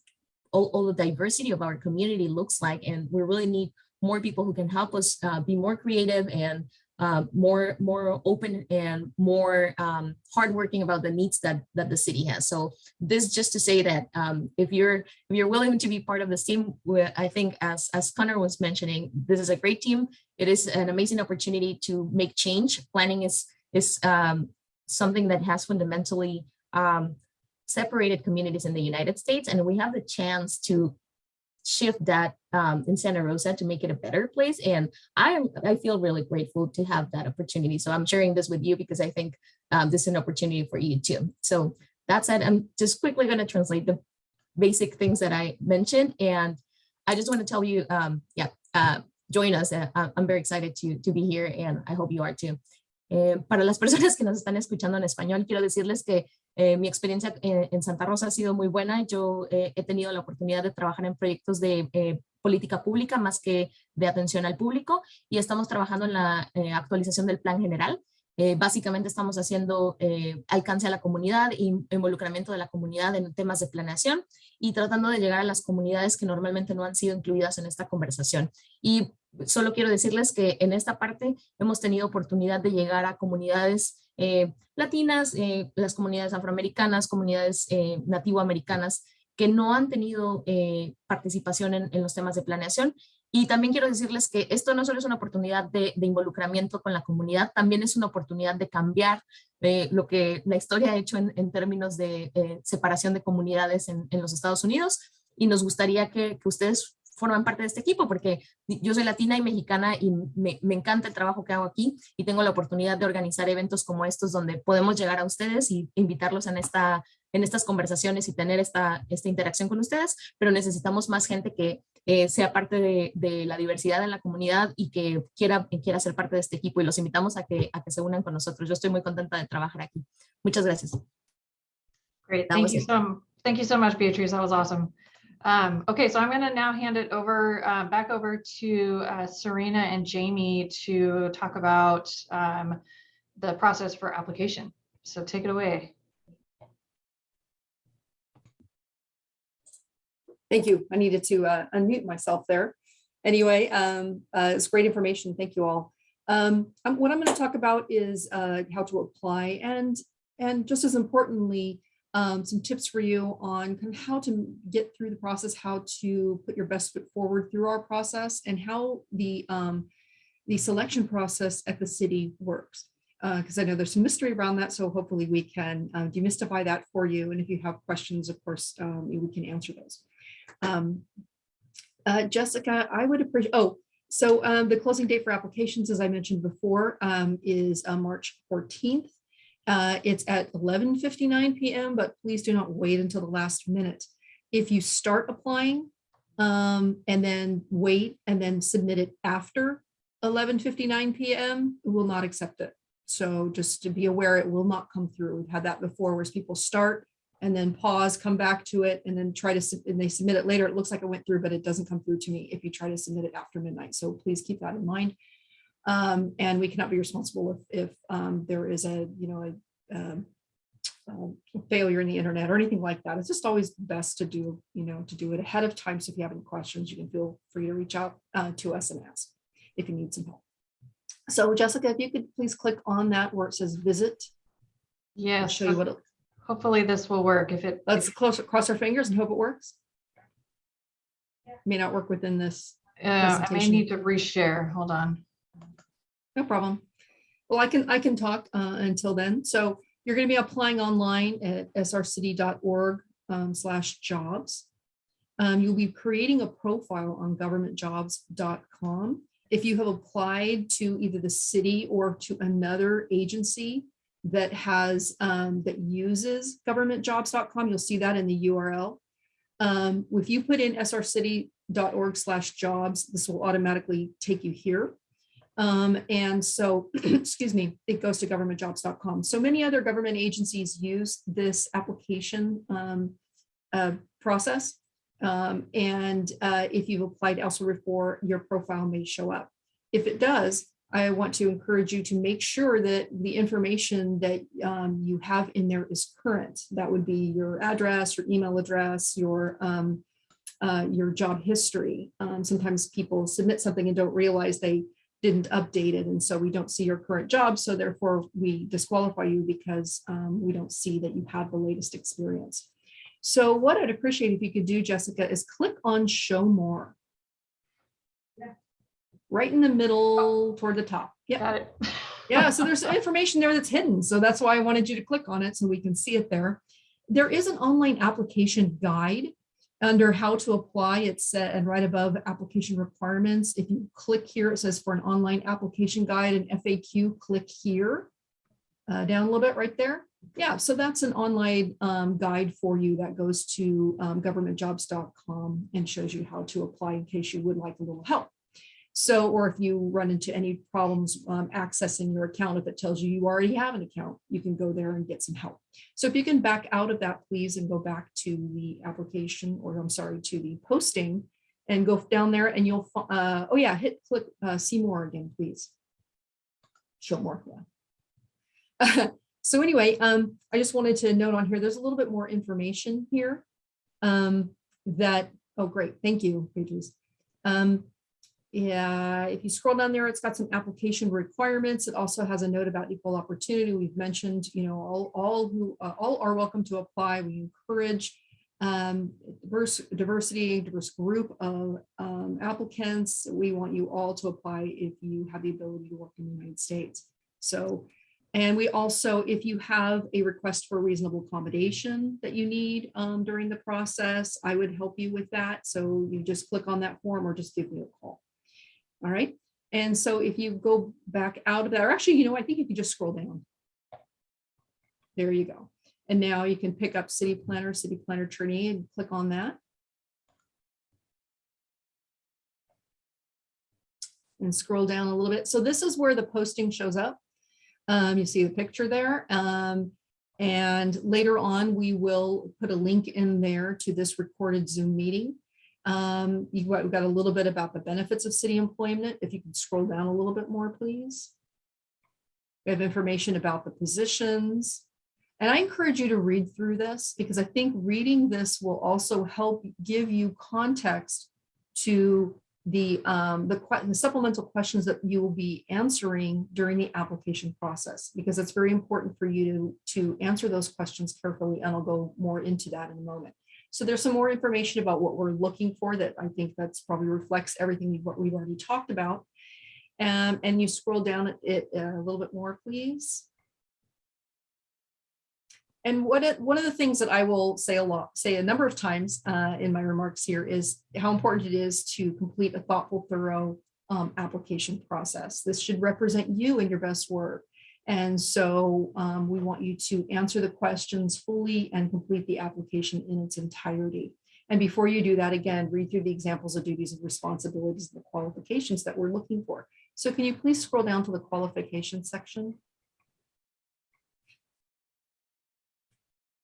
all, all the diversity of our community looks like. And we really need more people who can help us uh, be more creative and uh, more more open and more um, hardworking about the needs that that the city has. So this just to say that um, if you're if you're willing to be part of this team, I think as as Connor was mentioning, this is a great team. It is an amazing opportunity to make change. Planning is is um, something that has fundamentally um, separated communities in the United States, and we have the chance to shift that um, in Santa Rosa to make it a better place. And I I feel really grateful to have that opportunity. So I'm sharing this with you because I think um, this is an opportunity for you too. So that said, I'm just quickly going to translate the basic things that I mentioned. And I just want to tell you, um, yeah, uh, join us. Uh, I'm very excited to, to be here and I hope you are too. Eh, para las personas que nos están escuchando en español, quiero decirles que Eh, mi experiencia en, Santa Rosa ha sido muy buena. Yo eh, he tenido la oportunidad de trabajar en proyectos de eh, política pública más que de atención al público y estamos trabajando en la actualización del plan general. básicamente estamos haciendo alcance a la comunidad y involucramiento de la comunidad en temas de planeación y tratando de llegar a las comunidades que normalmente no han sido incluidas en esta conversación. Y solo quiero decirles que en esta parte hemos tenido oportunidad de llegar a comunidades eh, latinas, eh, las comunidades afroamericanas, comunidades eh, nativoamericanas que no han tenido participación en, los temas de planeación. Y también quiero decirles que esto no solo es una oportunidad de, involucramiento con la comunidad, también es una oportunidad de cambiar lo que la historia ha hecho en, términos de separación de comunidades en, los Estados Unidos. Y nos gustaría que, que ustedes forman parte de este equipo, porque yo soy latina y mexicana y me, me, encanta el trabajo que hago aquí y tengo la oportunidad de organizar eventos como estos donde podemos llegar a ustedes y invitarlos en esta en estas conversaciones y tener esta, esta interacción con ustedes, pero necesitamos más gente que eh, sea parte de, de la diversidad en la comunidad y que quiera, que quiera ser parte de este equipo y los invitamos a que, a que se unan con nosotros. Yo estoy muy contenta de trabajar aquí. Muchas gracias. Great, thank you so, thank you so much, Beatrice. That was awesome. Um, okay, so I'm gonna now hand it over, uh, back over to uh, Serena and Jamie to talk about um, the process for application. So take it away. Thank you. I needed to uh, unmute myself there. Anyway, um, uh, it's great information. Thank you all. Um, um, what I'm going to talk about is uh, how to apply and and just as importantly, um, some tips for you on kind of how to get through the process, how to put your best foot forward through our process, and how the um, the selection process at the city works. Because I know there's some mystery around that, so hopefully we can uh, demystify that for you. And if you have questions, of course, um, we can answer those. Um, uh, Jessica, I would appreciate, oh, so um, the closing date for applications, as I mentioned before, um, is uh, March 14th. Uh, it's at 11:59 PM, but please do not wait until the last minute. If you start applying um, and then wait and then submit it after 11:59 PM, we will not accept it. So just to be aware, it will not come through. We've had that before where people start and then pause, come back to it, and then try to, and they submit it later. It looks like it went through, but it doesn't come through to me if you try to submit it after midnight. So please keep that in mind. Um, and we cannot be responsible if, if um, there is a, you know, a um, um, failure in the internet or anything like that. It's just always best to do, you know, to do it ahead of time. So if you have any questions, you can feel free to reach out uh, to us and ask if you need some help. So Jessica, if you could please click on that where it says visit. Yeah, I'll show you what, it- hopefully this will work if it. let's close, cross our fingers and hope it works. May not work within this, Uh, I may need to reshare. Hold on. No problem. Well, I can, I can talk uh, until then. So you're going to be applying online at srcity.org um, slash jobs. Um, You'll be creating a profile on governmentjobs.com. If you have applied to either the city or to another agency that has, um, that uses governmentjobs.com, you'll see that in the URL. Um, If you put in srcity.org slash jobs, this will automatically take you here. Um, and so, excuse me, it goes to governmentjobs.com. So many other government agencies use this application um, uh, process. Um, and uh, if you've applied elsewhere before, your profile may show up. If it does, I want to encourage you to make sure that the information that um, you have in there is current. That would be your address, your email address, your um, uh, your job history. Um, sometimes people submit something and don't realize they didn't update it. And so we don't see your current job. So therefore we disqualify you because um, we don't see that you have the latest experience. So what I'd appreciate if you could do, Jessica, is click on show more. yeah. Right in the middle toward the top. Yeah. Got it. Yeah, so there's information there that's hidden. So that's why I wanted you to click on it so we can see it there. There is an online application guide under how to apply. It's set and right above application requirements. If you click here, it says for an online application guide and FAQ, click here. Uh, down a little bit right there. Yeah, so that's an online um, guide for you that goes to um, governmentjobs.com and shows you how to apply in case you would like a little help. So, or if you run into any problems um, accessing your account, if it tells you you already have an account, you can go there and get some help. So if you can back out of that, please, and go back to the application, or I'm sorry, to the posting and go down there and you'll, uh, oh yeah, hit click, uh, see more again, please. Show more, yeah. So anyway, um, I just wanted to note on here, there's a little bit more information here. Um, that, oh, great, thank you, Pages. Um, yeah, if you scroll down there, it's got some application requirements. It also has a note about equal opportunity. We've mentioned, you know, all, all who, uh, all are welcome to apply. We encourage um, diverse, diversity, diverse group of um, applicants. We want you all to apply if you have the ability to work in the United States. So, and we also, if you have a request for reasonable accommodation that you need um, during the process, I would help you with that. So you just click on that form or just give me a call. All right. And so if you go back out of that, or actually, you know, I think if you just scroll down. There you go. And now you can pick up city planner, city planner trainee and click on that. And scroll down a little bit. So this is where the posting shows up. Um, you see the picture there. Um, and later on, we will put a link in there to this recorded Zoom meeting. Um, you've got, we've got a little bit about the benefits of city employment. If you can scroll down a little bit more, please. We have information about the positions. And I encourage you to read through this because I think reading this will also help give you context to the, um, the, the supplemental questions that you will be answering during the application process, because it's very important for you to, to answer those questions carefully, and I'll go more into that in a moment. So there's some more information about what we're looking for that I think that's probably reflects everything what we've already talked about. Um, and you scroll down it a little bit more, please. And what it, one of the things that I will say a lot, say a number of times uh, in my remarks here is how important it is to complete a thoughtful, thorough um, application process. This should represent you and your best work. And so um, we want you to answer the questions fully and complete the application in its entirety. And before you do that, again, read through the examples of duties and responsibilities and the qualifications that we're looking for. So can you please scroll down to the qualifications section?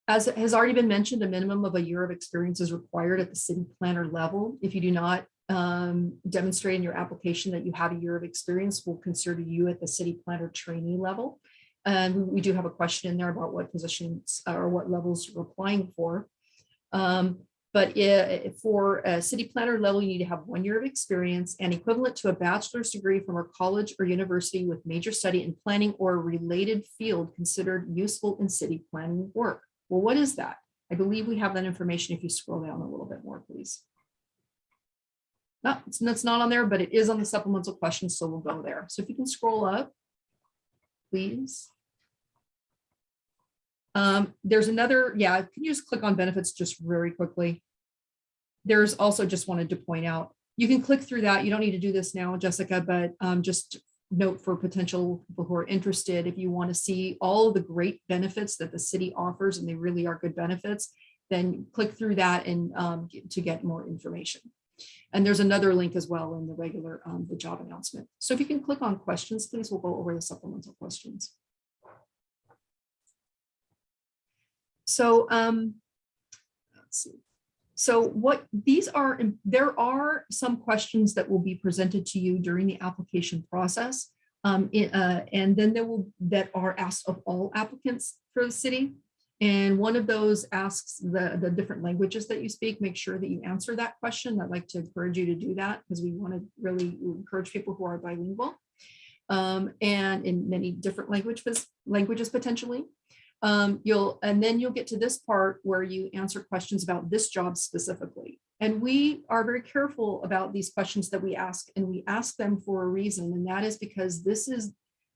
As has already been mentioned, a minimum of a year of experience is required at the city planner level. If you do not um, demonstrate in your application that you have a year of experience, we'll consider you at the city planner trainee level. And we- do have a question in there about what positions or what levels you're applying for. Um, But i- for a city planner level, you need to have one year of experience and equivalent to a bachelor's degree from a college or university with major study in planning or a related field considered useful in city planning work. Well, what is that? I believe we have that information if you scroll down a little bit more, please. No, it's, not on there, but it is on the supplemental questions, so we'll go there. So if you can scroll up, please. Um, there's another, yeah, can you just click on benefits just very quickly? There's also just wanted to point out, you can click through that. You don't need to do this now, Jessica, but um, just note for potential people who are interested, if you want to see all the great benefits that the city offers, and they really are good benefits, then click through that and um, to get more information. And there's another link as well in the regular, um, the job announcement. So if you can click on questions, please, we'll go over the supplemental questions. So, um, let's see. So what these are, there are some questions that will be presented to you during the application process. Um, uh, and then there will, that are asked of all applicants for the city. And one of those asks the, the different languages that you speak, make sure that you answer that question. I'd like to encourage you to do that because we want to really encourage people who are bilingual. Um, and in many different languages, languages potentially. Um, you'll, and then you'll get to this part where you answer questions about this job specifically. And we are very careful about these questions that we ask, and we ask them for a reason, and that is because this is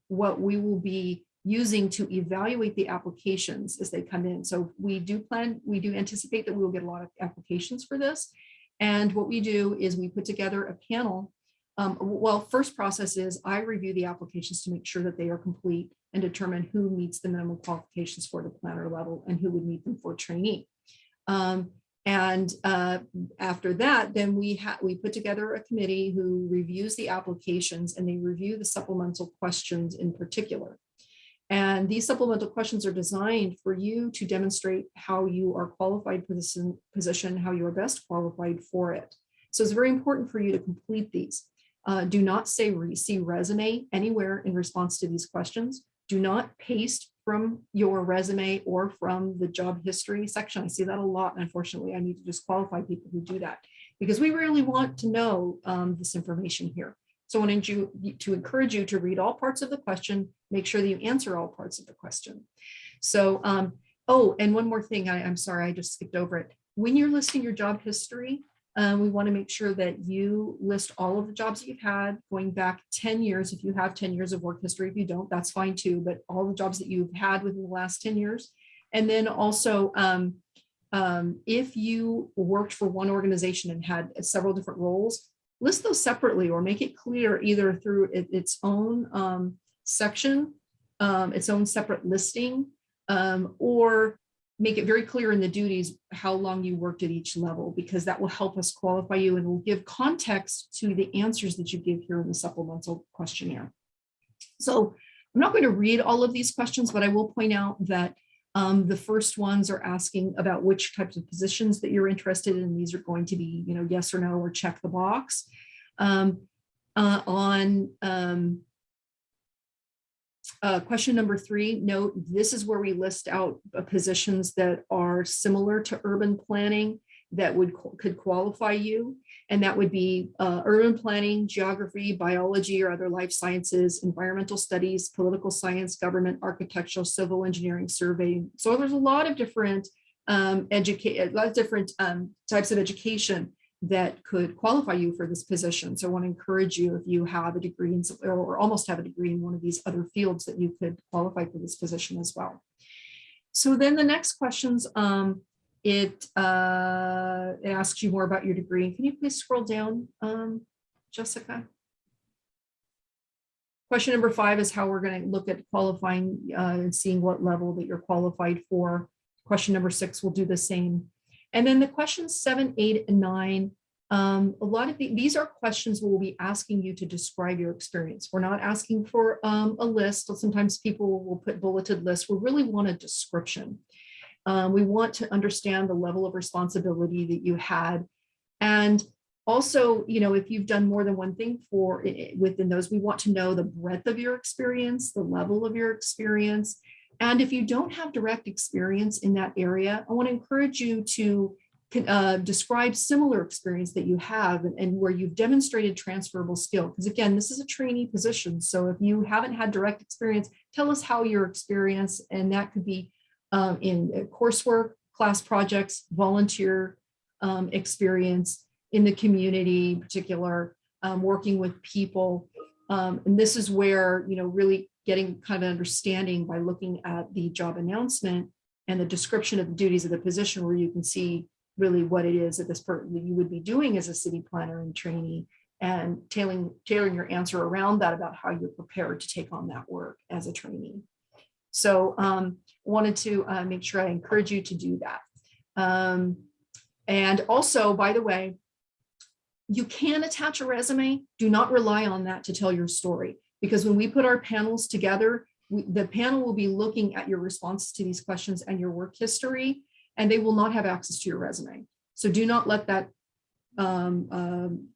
what we will be using to evaluate the applications as they come in. So we do plan, we do anticipate that we will get a lot of applications for this. And what we do is we put together a panel. Um, well, first process is I review the applications to make sure that they are complete and determine who meets the minimum qualifications for the planner level and who would meet them for trainee. Um, and uh, after that, then we we put together a committee who reviews the applications and they review the supplemental questions in particular. And these supplemental questions are designed for you to demonstrate how you are qualified for this position, how you are best qualified for it. So it's very important for you to complete these. Uh, do not say see resume anywhere in response to these questions. Do not paste from your resume or from the job history section. I see that a lot. Unfortunately, I need to disqualify people who do that because we really want to know um, this information here. So I wanted you to encourage you to read all parts of the question, make sure that you answer all parts of the question. So, um, oh, and one more thing, I, I'm sorry, I just skipped over it. When you're listing your job history, um, we want to make sure that you list all of the jobs that you've had going back 10 years. If you have 10 years of work history, if you don't, that's fine too, but all the jobs that you've had within the last 10 years. And then also, um, um, if you worked for one organization and had several different roles, list those separately or make it clear either through it, its own um, section, um, its own separate listing, um, or make it very clear in the duties how long you worked at each level, because that will help us qualify you and will give context to the answers that you give here in the supplemental questionnaire. So I'm not going to read all of these questions, but I will point out that um, the first ones are asking about which types of positions that you're interested in. These are going to be, you know, yes or no, or check the box. Um, uh, on um, uh, question number three, note this is where we list out uh, positions that are similar to urban planning that would could qualify you. And that would be uh, urban planning, geography, biology or other life sciences, environmental studies, political science, government, architectural, civil engineering, surveying. So there's a lot of different um, educate, a lot of different um, types of education that could qualify you for this position. So I want to encourage you if you have a degree in, or almost have a degree in one of these other fields that you could qualify for this position as well. So then the next questions, um, it, uh, it asks you more about your degree. Can you please scroll down, um, Jessica? Question number five is how we're going to look at qualifying uh, and seeing what level that you're qualified for. Question number six will do the same. And then the questions seven, eight, and nine, um, a lot of the, these are questions we'll be asking you to describe your experience. We're not asking for um, a list. Sometimes people will put bulleted lists. We really want a description. Um, we want to understand the level of responsibility that you had. And also, you know, if you've done more than one thing for within those, we want to know the breadth of your experience, the level of your experience. And if you don't have direct experience in that area, I want to encourage you to uh, describe similar experience that you have and, and where you've demonstrated transferable skill. Because again, this is a trainee position. So if you haven't had direct experience, tell us how your experience, and that could be um, in coursework, class projects, volunteer um, experience in the community, in particular, um, working with people. Um, and this is where, you know, really getting kind of understanding by looking at the job announcement and the description of the duties of the position where you can see really what it is that this person that you would be doing as a city planner and trainee and tailoring tailoring your answer around that about how you're prepared to take on that work as a trainee. So um, wanted to uh, make sure I encourage you to do that. Um, and also, by the way, you can attach a resume. Do not rely on that to tell your story. Because when we put our panels together, we- the panel will be looking at your responses to these questions and your work history, and they will not have access to your resume. So do not let that, um, um,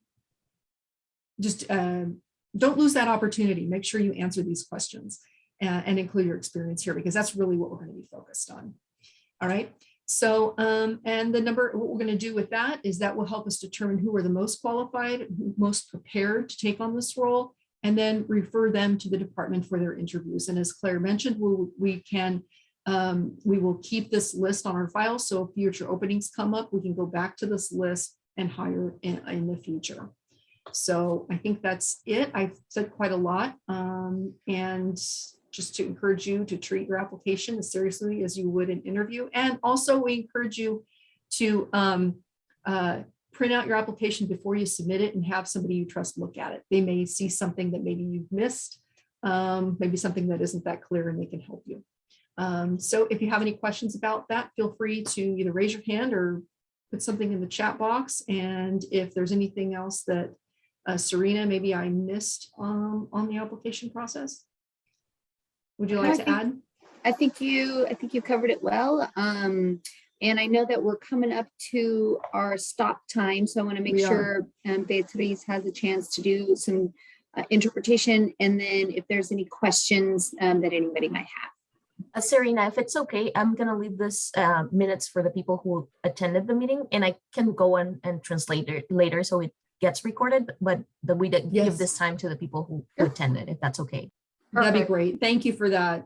just um, don't lose that opportunity. Make sure you answer these questions and, and include your experience here, because that's really what we're going to be focused on. All right. So, um, and the number, what we're going to do with that is that will help us determine who are the most qualified, most prepared to take on this role, and then refer them to the department for their interviews. And as Claire mentioned, we, we can, um, we will keep this list on our file. So if future openings come up, we can go back to this list and hire in, in the future. So I think that's it. I've said quite a lot. Um, and just to encourage you to treat your application as seriously as you would an interview. And also we encourage you to um, uh, print out your application before you submit it and have somebody you trust look at it. They may see something that maybe you've missed, um, maybe something that isn't that clear and they can help you. Um, so if you have any questions about that, feel free to either raise your hand or put something in the chat box. And if there's anything else that uh, Serena, maybe I missed um, on the application process. Would you I like to think- add? I think you, I think you covered it well. Um, and I know that we're coming up to our stop time, so I want to make We are. sure um, Beatriz has a chance to do some uh, interpretation, and then if there's any questions um, that anybody might have. Uh, Serena, if it's okay, I'm gonna leave this uh, minutes for the people who attended the meeting and I can go on and translate it later so it gets recorded, but that we did Yes. give this time to the people who who attended, if that's okay. That'd be great. Thank you for that.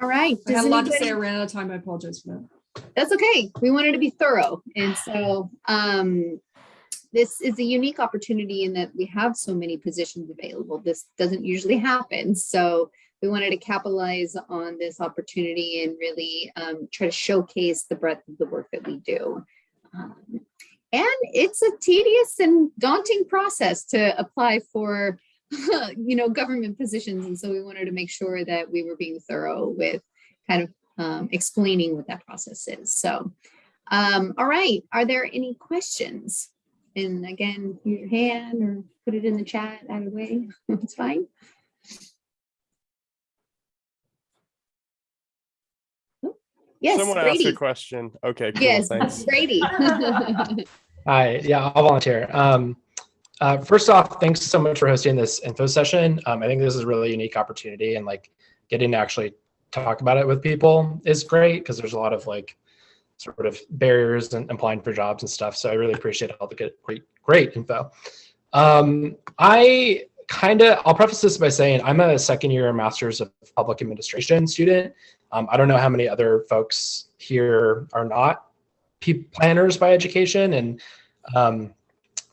All right. I had a lot to say. I ran out of time. I apologize for that. That's okay. We wanted to be thorough. And so um, this is a unique opportunity in that we have so many positions available. This doesn't usually happen. So we wanted to capitalize on this opportunity and really um, try to showcase the breadth of the work that we do. Um, and it's a tedious and daunting process to apply for, you know, government positions. And so we wanted to make sure that we were being thorough with kind of um, explaining what that process is. So, um, all right, are there any questions? And again, use your hand or put it in the chat either way, it's fine. Oh, Yes, Someone asked a question. Okay, cool. Yes, Thanks. Brady. Hi, yeah, I'll volunteer. Um, uh, first off, thanks so much for hosting this info session. Um, I think this is a really unique opportunity and like getting to actually talk about it with people is great because there's a lot of like sort of barriers and applying for jobs and stuff. So I really appreciate all the good, great, great info. Um, I kind of, I'll preface this by saying I'm a second year master's of public administration student. Um, I don't know how many other folks here are not planners by education and um,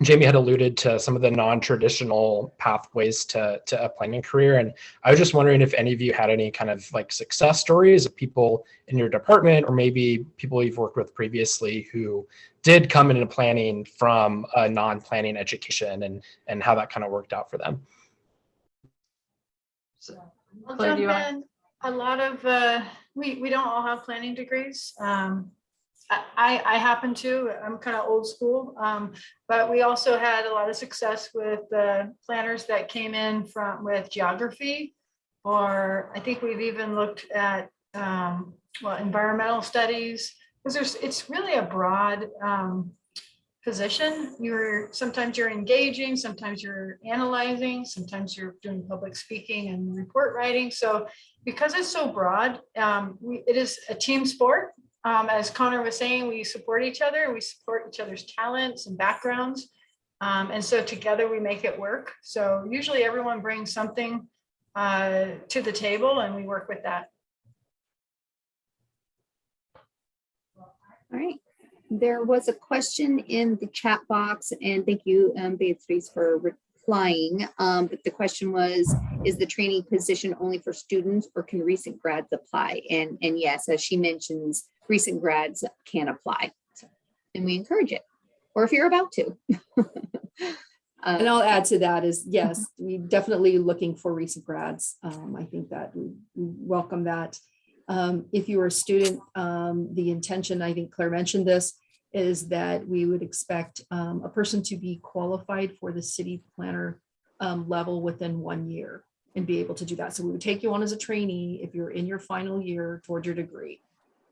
Jamie had alluded to some of the non-traditional pathways to, to a planning career. And I was just wondering if any of you had any kind of like success stories of people in your department or maybe people you've worked with previously who did come into planning from a non-planning education and, and how that kind of worked out for them. I'll Claire, do jump you wanna- in. A lot of, uh, we, we don't all have planning degrees. Um, I, I happen to, I'm kind of old school. Um, but we also had a lot of success with the planners that came in from, with geography. Or I think we've even looked at, um, well, environmental studies. Because there's, it's really a broad, um, position. You're, sometimes you're engaging, sometimes you're analyzing, sometimes you're doing public speaking and report writing. So because it's so broad, um, we, it is a team sport. Um, as Connor was saying, we support each other, we support each other's talents and backgrounds. Um, and so together we make it work. So usually everyone brings something uh, to the table and we work with that. All right. There was a question in the chat box and thank you, um, Beatrice for replying. Um, but the question was, is the training position only for students or can recent grads apply? And, and yes, as she mentions, recent grads can apply. So, And we encourage it, or if you're about to. And Uh, I'll add to that is, yes, we definitely looking for recent grads. Um, I think that we we welcome that. Um, if you are a student, um, the intention, I think Claire mentioned this, is that we would expect um, a person to be qualified for the city planner um, level within one year and be able to do that. So we would take you on as a trainee if you're in your final year toward your degree.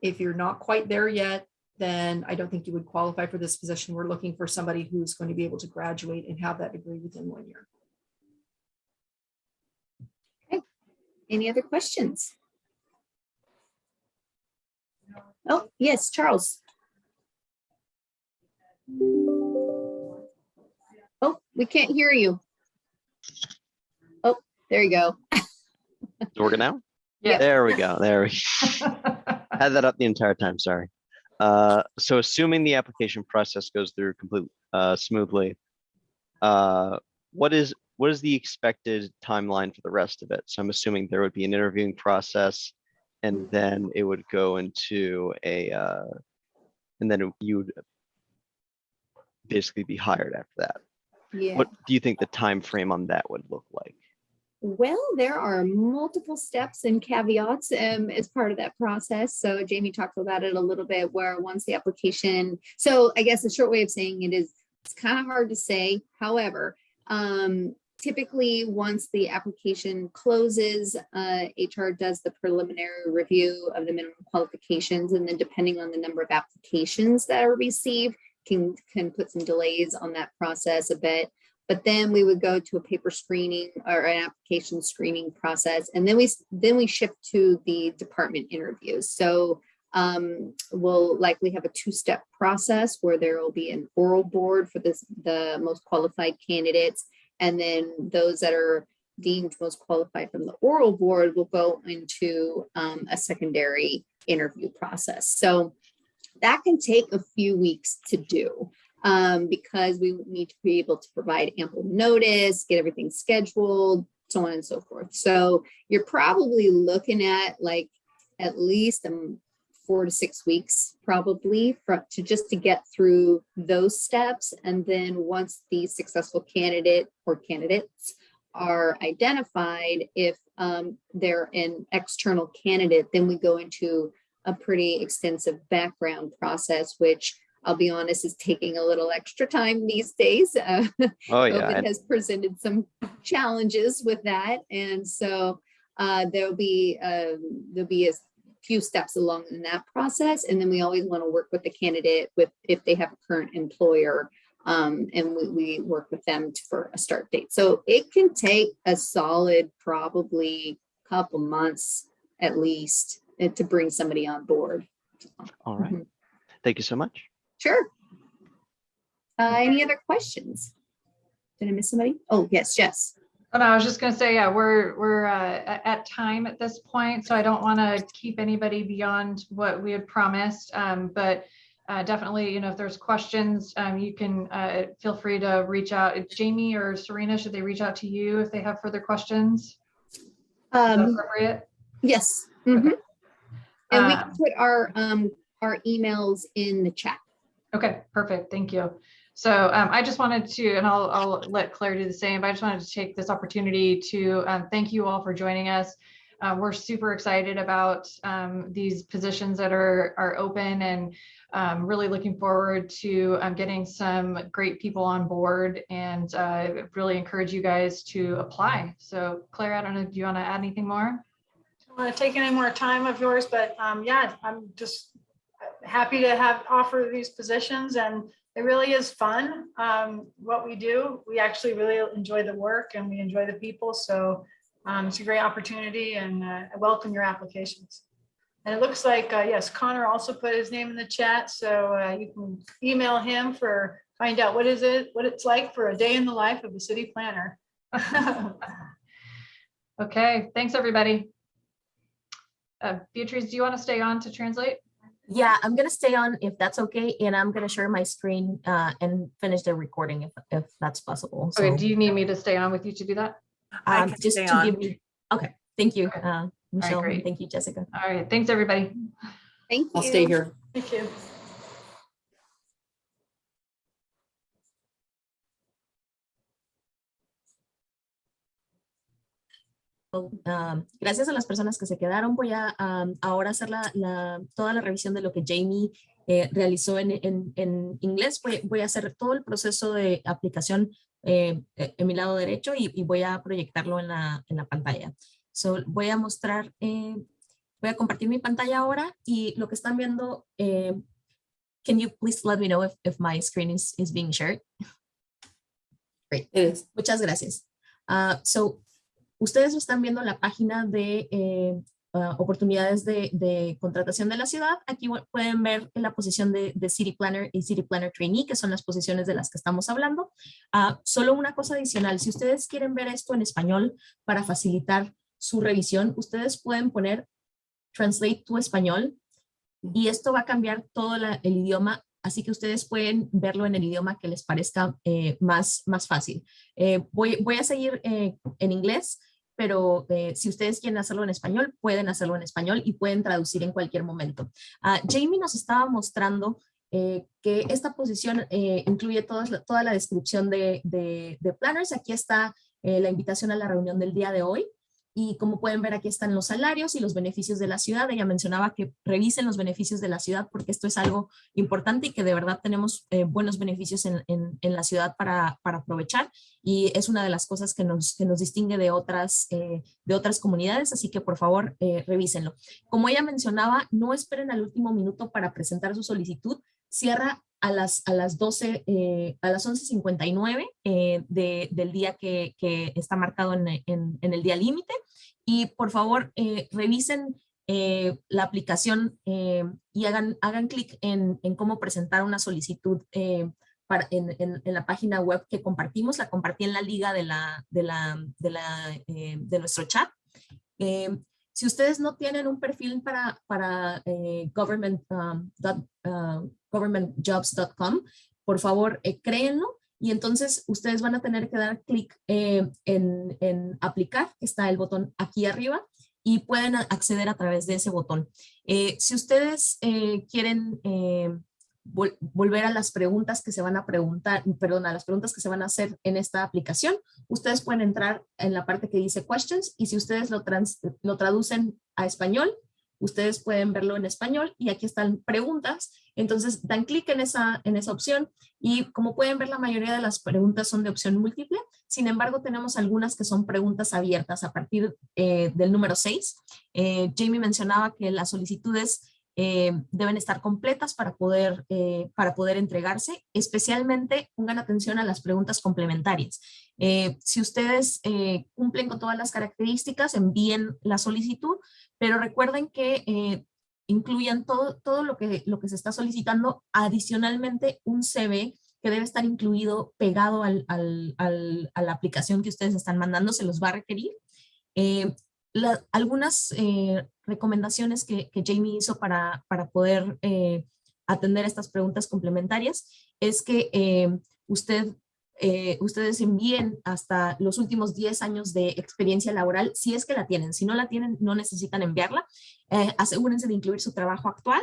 If you're not quite there yet, then I don't think you would qualify for this position. We're looking for somebody who's going to be able to graduate and have that degree within one year. Okay. Any other questions? Oh, yes, Charles. Oh, we can't hear you. Oh, there you go. Is it working now? Yeah. There we go. There we had that up the entire time. Sorry. Uh, so assuming the application process goes through complete uh, smoothly, uh, what is what is the expected timeline for the rest of it? So I'm assuming there would be an interviewing process, and then it would go into a, uh, and then you would basically be hired after that. Yeah. What do you think the time frame on that would look like? Well, there are multiple steps and caveats um, as part of that process. So Jamie talked about it a little bit where once the application, so I guess a short way of saying it is, it's kind of hard to say. However, um, typically, once the application closes, uh, HR does the preliminary review of the minimum qualifications. And then depending on the number of applications that are received, can, can put some delays on that process a bit. But then we would go to a paper screening or an application screening process. And then we, then we shift to the department interviews. So um, we'll likely have a two-step process where there will be an oral board for this, the most qualified candidates. And then those that are deemed most qualified from the oral board will go into um, a secondary interview process. So that can take a few weeks to do um, because we need to be able to provide ample notice, get everything scheduled, so on and so forth. So you're probably looking at like at least um, four to six weeks probably for to just to get through those steps. And then once the successful candidate or candidates are identified, if um, they're an external candidate, then we go into a pretty extensive background process, which I'll be honest, is taking a little extra time these days. Uh, Oh, yeah. COVID has presented some challenges with that. And so uh, there'll be, um, there'll be a few steps along in that process. And then we always want to work with the candidate with, if they have a current employer. Um, and we, we work with them for a start date. So it can take a solid, probably couple months at least uh, to bring somebody on board. All right. Mhm. Thank you so much. Sure. Uh, any other questions? Did I miss somebody? Oh, yes, Jess. Oh, no, I was just gonna say, yeah, we're, we're uh, at time at this point, so I don't want to keep anybody beyond what we had promised. Um, But uh, definitely, you know, if there's questions, um, you can uh, feel free to reach out. If Jamie or Serena, should they reach out to you if they have further questions? Um, appropriate? yes. mhm. And we can Um, put our, um, our emails in the chat. Okay, perfect. Thank you. So um, I just wanted to, and I'll, I'll let Claire do the same, but I just wanted to take this opportunity to um, thank you all for joining us. Uh, We're super excited about um, these positions that are, are open and um, really looking forward to um, getting some great people on board and uh, really encourage you guys to apply. So Claire, I don't know, do you want to add anything more? I don't want to take any more time of yours, but um, yeah, I'm just happy to have offer these positions and it really is fun. Um, what we do, we actually really enjoy the work and we enjoy the people. So um, it's a great opportunity and uh, I welcome your applications. And it looks like, uh, yes, Connor also put his name in the chat, so uh, you can email him for, find out what is it, what it's like for a day in the life of a city planner. Okay, thanks, everybody. Uh, Beatrice, do you want to stay on to translate? Yeah, I'm gonna stay on if that's okay, and I'm gonna share my screen uh, and finish the recording if, if that's possible. Okay, So, do you need me to stay on with you to do that? I um, can just stay to on. give me, okay, thank you, uh, Michelle, and great. thank you, Jessica. All right, thanks, everybody. Thank you. I'll stay here. Thank you. Um, gracias a las personas que se quedaron. Voy a um, ahora hacer la, la- toda la revisión de lo que Jamie eh, realizó en, en- en inglés. Voy, voy a hacer todo el proceso de aplicación eh, eh, en mi lado derecho y, y voy a proyectarlo en la, en la pantalla. So, voy a mostrar, eh, voy a compartir mi pantalla ahora y lo que están viendo, eh, can you please let me know if, if my screen is, is being shared? Great. Muchas gracias. Ah, so, ustedes están viendo la página de eh, ah, oportunidades de, contratación de la ciudad. Aquí pu- pueden ver la posición de, de City Planner y City Planner Trainee, que son las posiciones de las que estamos hablando. Ah, solo una cosa adicional, si ustedes quieren ver esto en español para facilitar su revisión, ustedes pueden poner Translate to Español y esto va a cambiar todo el idioma, así que ustedes pueden verlo en el idioma que les parezca eh, más, más fácil. Eh, voy, a seguir en inglés, pero eh, si ustedes quieren hacerlo en español, pueden hacerlo en español y pueden traducir en cualquier momento. Ah, Jamie nos estaba mostrando eh, que esta posición eh, incluye toda la descripción de, de- planners. Aquí está la invitación a la reunión del día de hoy. Y como pueden ver, aquí están los salarios y los beneficios de la ciudad. Ella mencionaba que revisen los beneficios de la ciudad porque esto es algo importante y que de verdad tenemos eh, buenos beneficios en, en- la ciudad para, para aprovechar y es una de las cosas que nos, que nos distingue de otras, eh, de otras comunidades, así que por favor eh, revísenlo. Como ella mencionaba, no esperen al último minuto para presentar su solicitud, cierra a las, a las 12, eh, a las 11.59 eh, de- del día que, que está marcado en, en- en el día límite y por favor eh, revisen eh, la aplicación eh, y hagan, hagan clic en, en cómo presentar una solicitud eh, para, en, la página web que compartimos, la compartí en la liga de, la, de, la, de, la, de nuestro chat. Si ustedes no tienen un perfil para, para eh, government, um, uh, governmentjobs.com, por favor, eh, créenlo y entonces ustedes van a tener que dar clic eh, en, en aplicar, que está el botón aquí arriba, y pueden acceder a través de ese botón. Eh, si ustedes eh, quieren vol- volver a las preguntas que se van a preguntar, perdón, a las preguntas que se van a hacer en esta aplicación, ustedes pueden entrar en la parte que dice questions y si ustedes lo, trans- lo traducen a español, ustedes pueden verlo en español y aquí están preguntas. Entonces dan clic en esa, en esa opción y como pueden ver la mayoría de las preguntas son de opción múltiple. Sin embargo, tenemos algunas que son preguntas abiertas a partir eh, del número 6. Eh, Jamie mencionaba que las solicitudes eh, deben estar completas para poder, eh, para poder entregarse. Especialmente pongan atención a las preguntas complementarias. Eh, si ustedes cumplen con todas las características, envíen la solicitud, pero recuerden que incluyan todo, todo lo, que, lo que se está solicitando, adicionalmente un CV que debe estar incluido pegado al, al- al- a la aplicación que ustedes están mandando, se los va a requerir. La- algunas eh, recomendaciones que, que Jamie hizo para, para poder eh, atender estas preguntas complementarias es que eh, usted, eh, ustedes envíen hasta los últimos 10 años de experiencia laboral, si es que la tienen. Si no la tienen, no necesitan enviarla. Eh, asegúrense de incluir su trabajo actual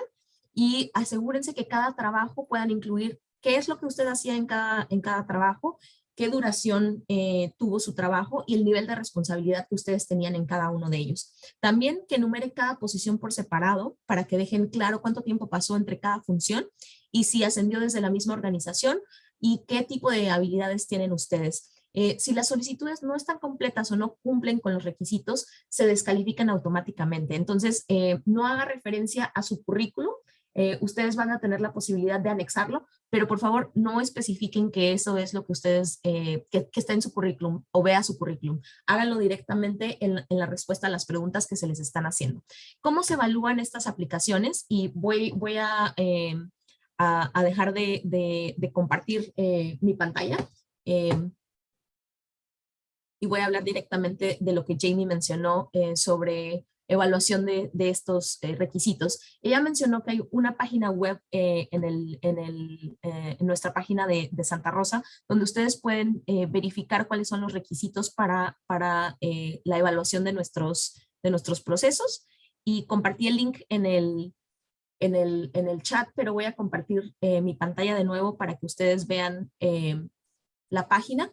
y asegúrense que cada trabajo puedan incluir qué es lo que usted hacía en cada, en cada trabajo, qué duración eh, tuvo su trabajo y el nivel de responsabilidad que ustedes tenían en cada uno de ellos. También que enumere cada posición por separado para que dejen claro cuánto tiempo pasó entre cada función y si ascendió desde la misma organización y qué tipo de habilidades tienen ustedes. Eh, si las solicitudes no están completas o no cumplen con los requisitos, se descalifican automáticamente. Entonces, eh, no haga referencia a su currículum. Eh, ustedes van a tener la posibilidad de anexarlo, pero por favor no especifiquen que eso es lo que ustedes, eh, que, está en su currículum o vea su currículum. Háganlo directamente en, la respuesta a las preguntas que se les están haciendo. ¿Cómo se evalúan estas aplicaciones? Y voy, eh, a, dejar de, compartir mi pantalla. y voy a hablar directamente de lo que Jamie mencionó sobre evaluación de, de estos eh, requisitos. Ella mencionó que hay una página web eh, en, el, en, el, eh, en nuestra página de, de Santa Rosa donde ustedes pueden verificar cuáles son los requisitos para, para la evaluación de nuestros, de nuestros procesos y compartí el link en el, en el, en el chat, pero voy a compartir mi pantalla de nuevo para que ustedes vean la página.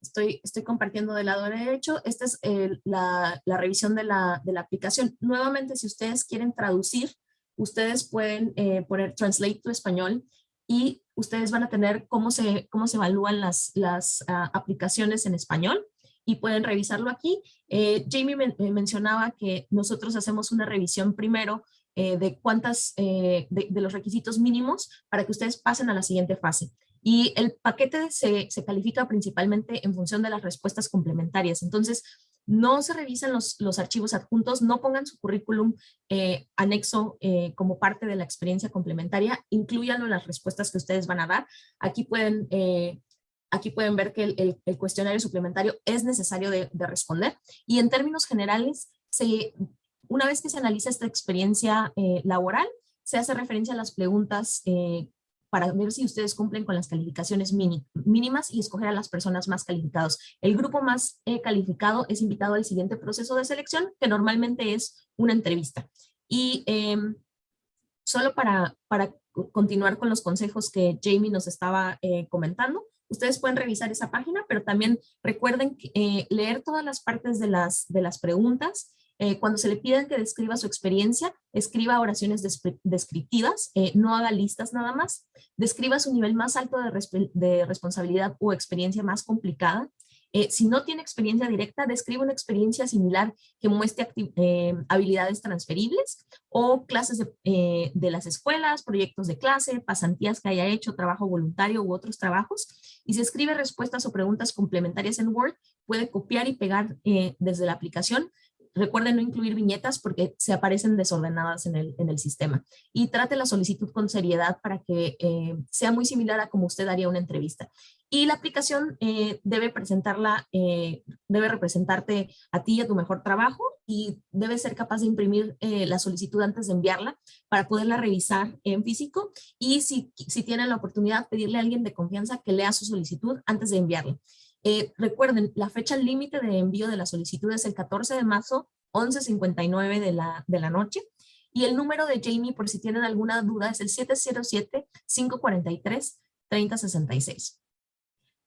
Estoy, compartiendo del lado derecho. Esta es la, revisión de la, aplicación. Nuevamente, si ustedes quieren traducir, ustedes pueden eh, poner Translate to Español y ustedes van a tener cómo se, evalúan las, ah, aplicaciones en español y pueden revisarlo aquí. Eh, Jamie eh, mencionaba que nosotros hacemos una revisión primero de cuántas, de los requisitos mínimos para que ustedes pasen a la siguiente fase. Y el paquete se, se califica principalmente en función de las respuestas complementarias. Entonces, no se revisan los, los archivos adjuntos, no pongan su currículum eh, anexo eh, como parte de la experiencia complementaria, incluyanlo en las respuestas que ustedes van a dar. Aquí pueden, eh, aquí pueden ver que el, el- el cuestionario suplementario es necesario de, de responder. Y en términos generales, se, una vez que se analiza esta experiencia eh, laboral, se hace referencia a las preguntas eh, para ver si ustedes cumplen con las calificaciones mínimas y escoger a las personas más calificados. El grupo más eh, calificado es invitado al siguiente proceso de selección, que normalmente es una entrevista. Y em, solo para, para co- continuar con los consejos que Jamie nos estaba eh, comentando, ustedes pueden revisar esa página, pero también recuerden eh, leer todas las partes de las, de las preguntas. Eh, cuando se le piden que describa su experiencia, escriba oraciones descriptivas, eh, no haga listas nada más. Describa su nivel más alto de, respe- de responsabilidad o experiencia más complicada. Eh, si no tiene experiencia directa, describe una experiencia similar que muestre eh, habilidades transferibles o clases de, eh, de las escuelas, proyectos de clase, pasantías que haya hecho, trabajo voluntario u otros trabajos. Y si escribe respuestas o preguntas complementarias en Word, puede copiar y pegar eh, desde la aplicación. Recuerden no incluir viñetas porque se aparecen desordenadas en el, en el sistema. Y trate la solicitud con seriedad para que eh, sea muy similar a como usted haría una entrevista. Y la aplicación eh, debe presentarla, eh, debe representarte a ti y a tu mejor trabajo y debe ser capaz de imprimir la solicitud antes de enviarla para poderla revisar en físico y si, si tienen la oportunidad pedirle a alguien de confianza que lea su solicitud antes de enviarla. Eh, recuerden, la fecha límite de envío de la solicitud es el 14 de marzo, 11.59 de la, de la noche. Y el número de Jamie, por si tienen alguna duda, es el 707-543-3066.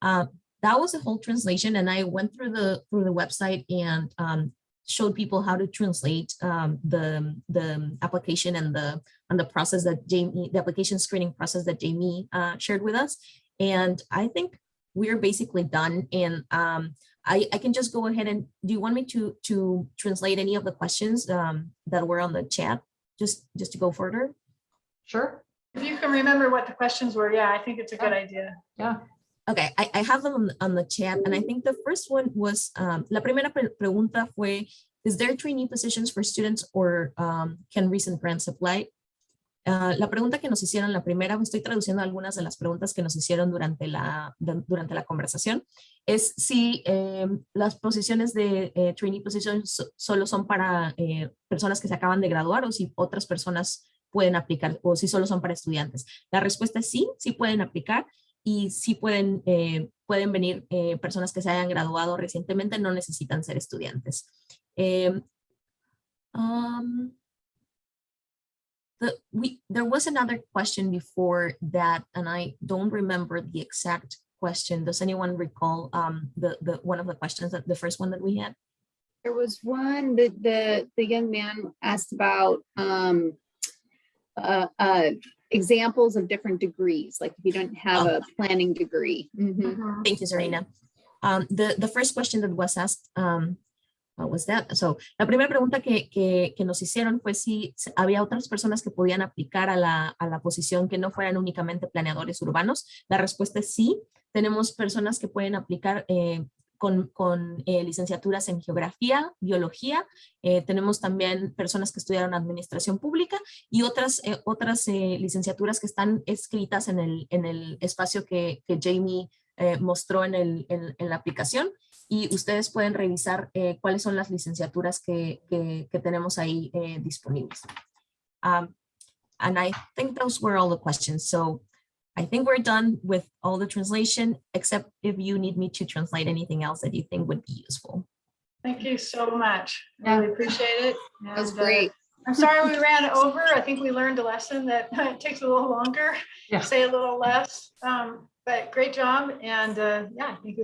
Uh, that was the whole translation and I went through the through the website and um, showed people how to translate um, the the application and the and the process that Jamie the application screening process that Jamie uh, shared with us and I think we're basically done and um, I, I can just go ahead and do you want me to to translate any of the questions um, that were on the chat just just to go further Sure. If you can remember what the questions were, yeah, I think it's a good idea. Yeah. Okay, I, I have them on, on the chat, and I think the first one was, um, la primera pre- pregunta fue, is there trainee positions for students or um, can recent grants apply? Ah, la pregunta que nos hicieron, la primera, estoy traduciendo algunas de las preguntas que nos hicieron durante la, de- durante la conversación, es si eh, las posiciones de eh, trainee positions so- solo son para eh, personas que se acaban de graduar o si otras personas pueden aplicar o si solo son para estudiantes. La respuesta es sí, sí pueden aplicar y sí pueden, eh, pueden venir eh, personas que se hayan graduado recientemente, no necesitan ser estudiantes. Um, the, we, there was another question before that, and I don't remember the exact question. Does anyone recall um, the, the one of the questions that the first one that we had? There was one that the, the young man asked about, um, uh, uh, examples of different degrees, like if you don't have a planning degree. Mhm. Thank you, Serena. Um, the, the first question that was asked, um, what was that? So, la primera pregunta que, que, que nos hicieron fue si había otras personas que podían aplicar a la, a la posición que no fueran únicamente planeadores urbanos. La respuesta es sí. Tenemos personas que pueden aplicar eh, con, con eh, licenciaturas en geografía, biología. eh, tenemos también personas que estudiaron administración pública y otras, eh, otras eh, licenciaturas que están escritas en el, en el espacio que, que Jamie eh, mostró en, el, en, en la aplicación y ustedes pueden revisar eh, cuáles son las licenciaturas que, que, que tenemos ahí eh, disponibles. Um, and I think those were all the questions. So I think we're done with all the translation, except if you need me to translate anything else that you think would be useful. Thank you so much. I Really appreciate it. That's And, uh, great. I'm sorry we ran over. I think we learned a lesson that it takes a little longer, Yeah. say a little less. Um, But great job. And uh, yeah, think this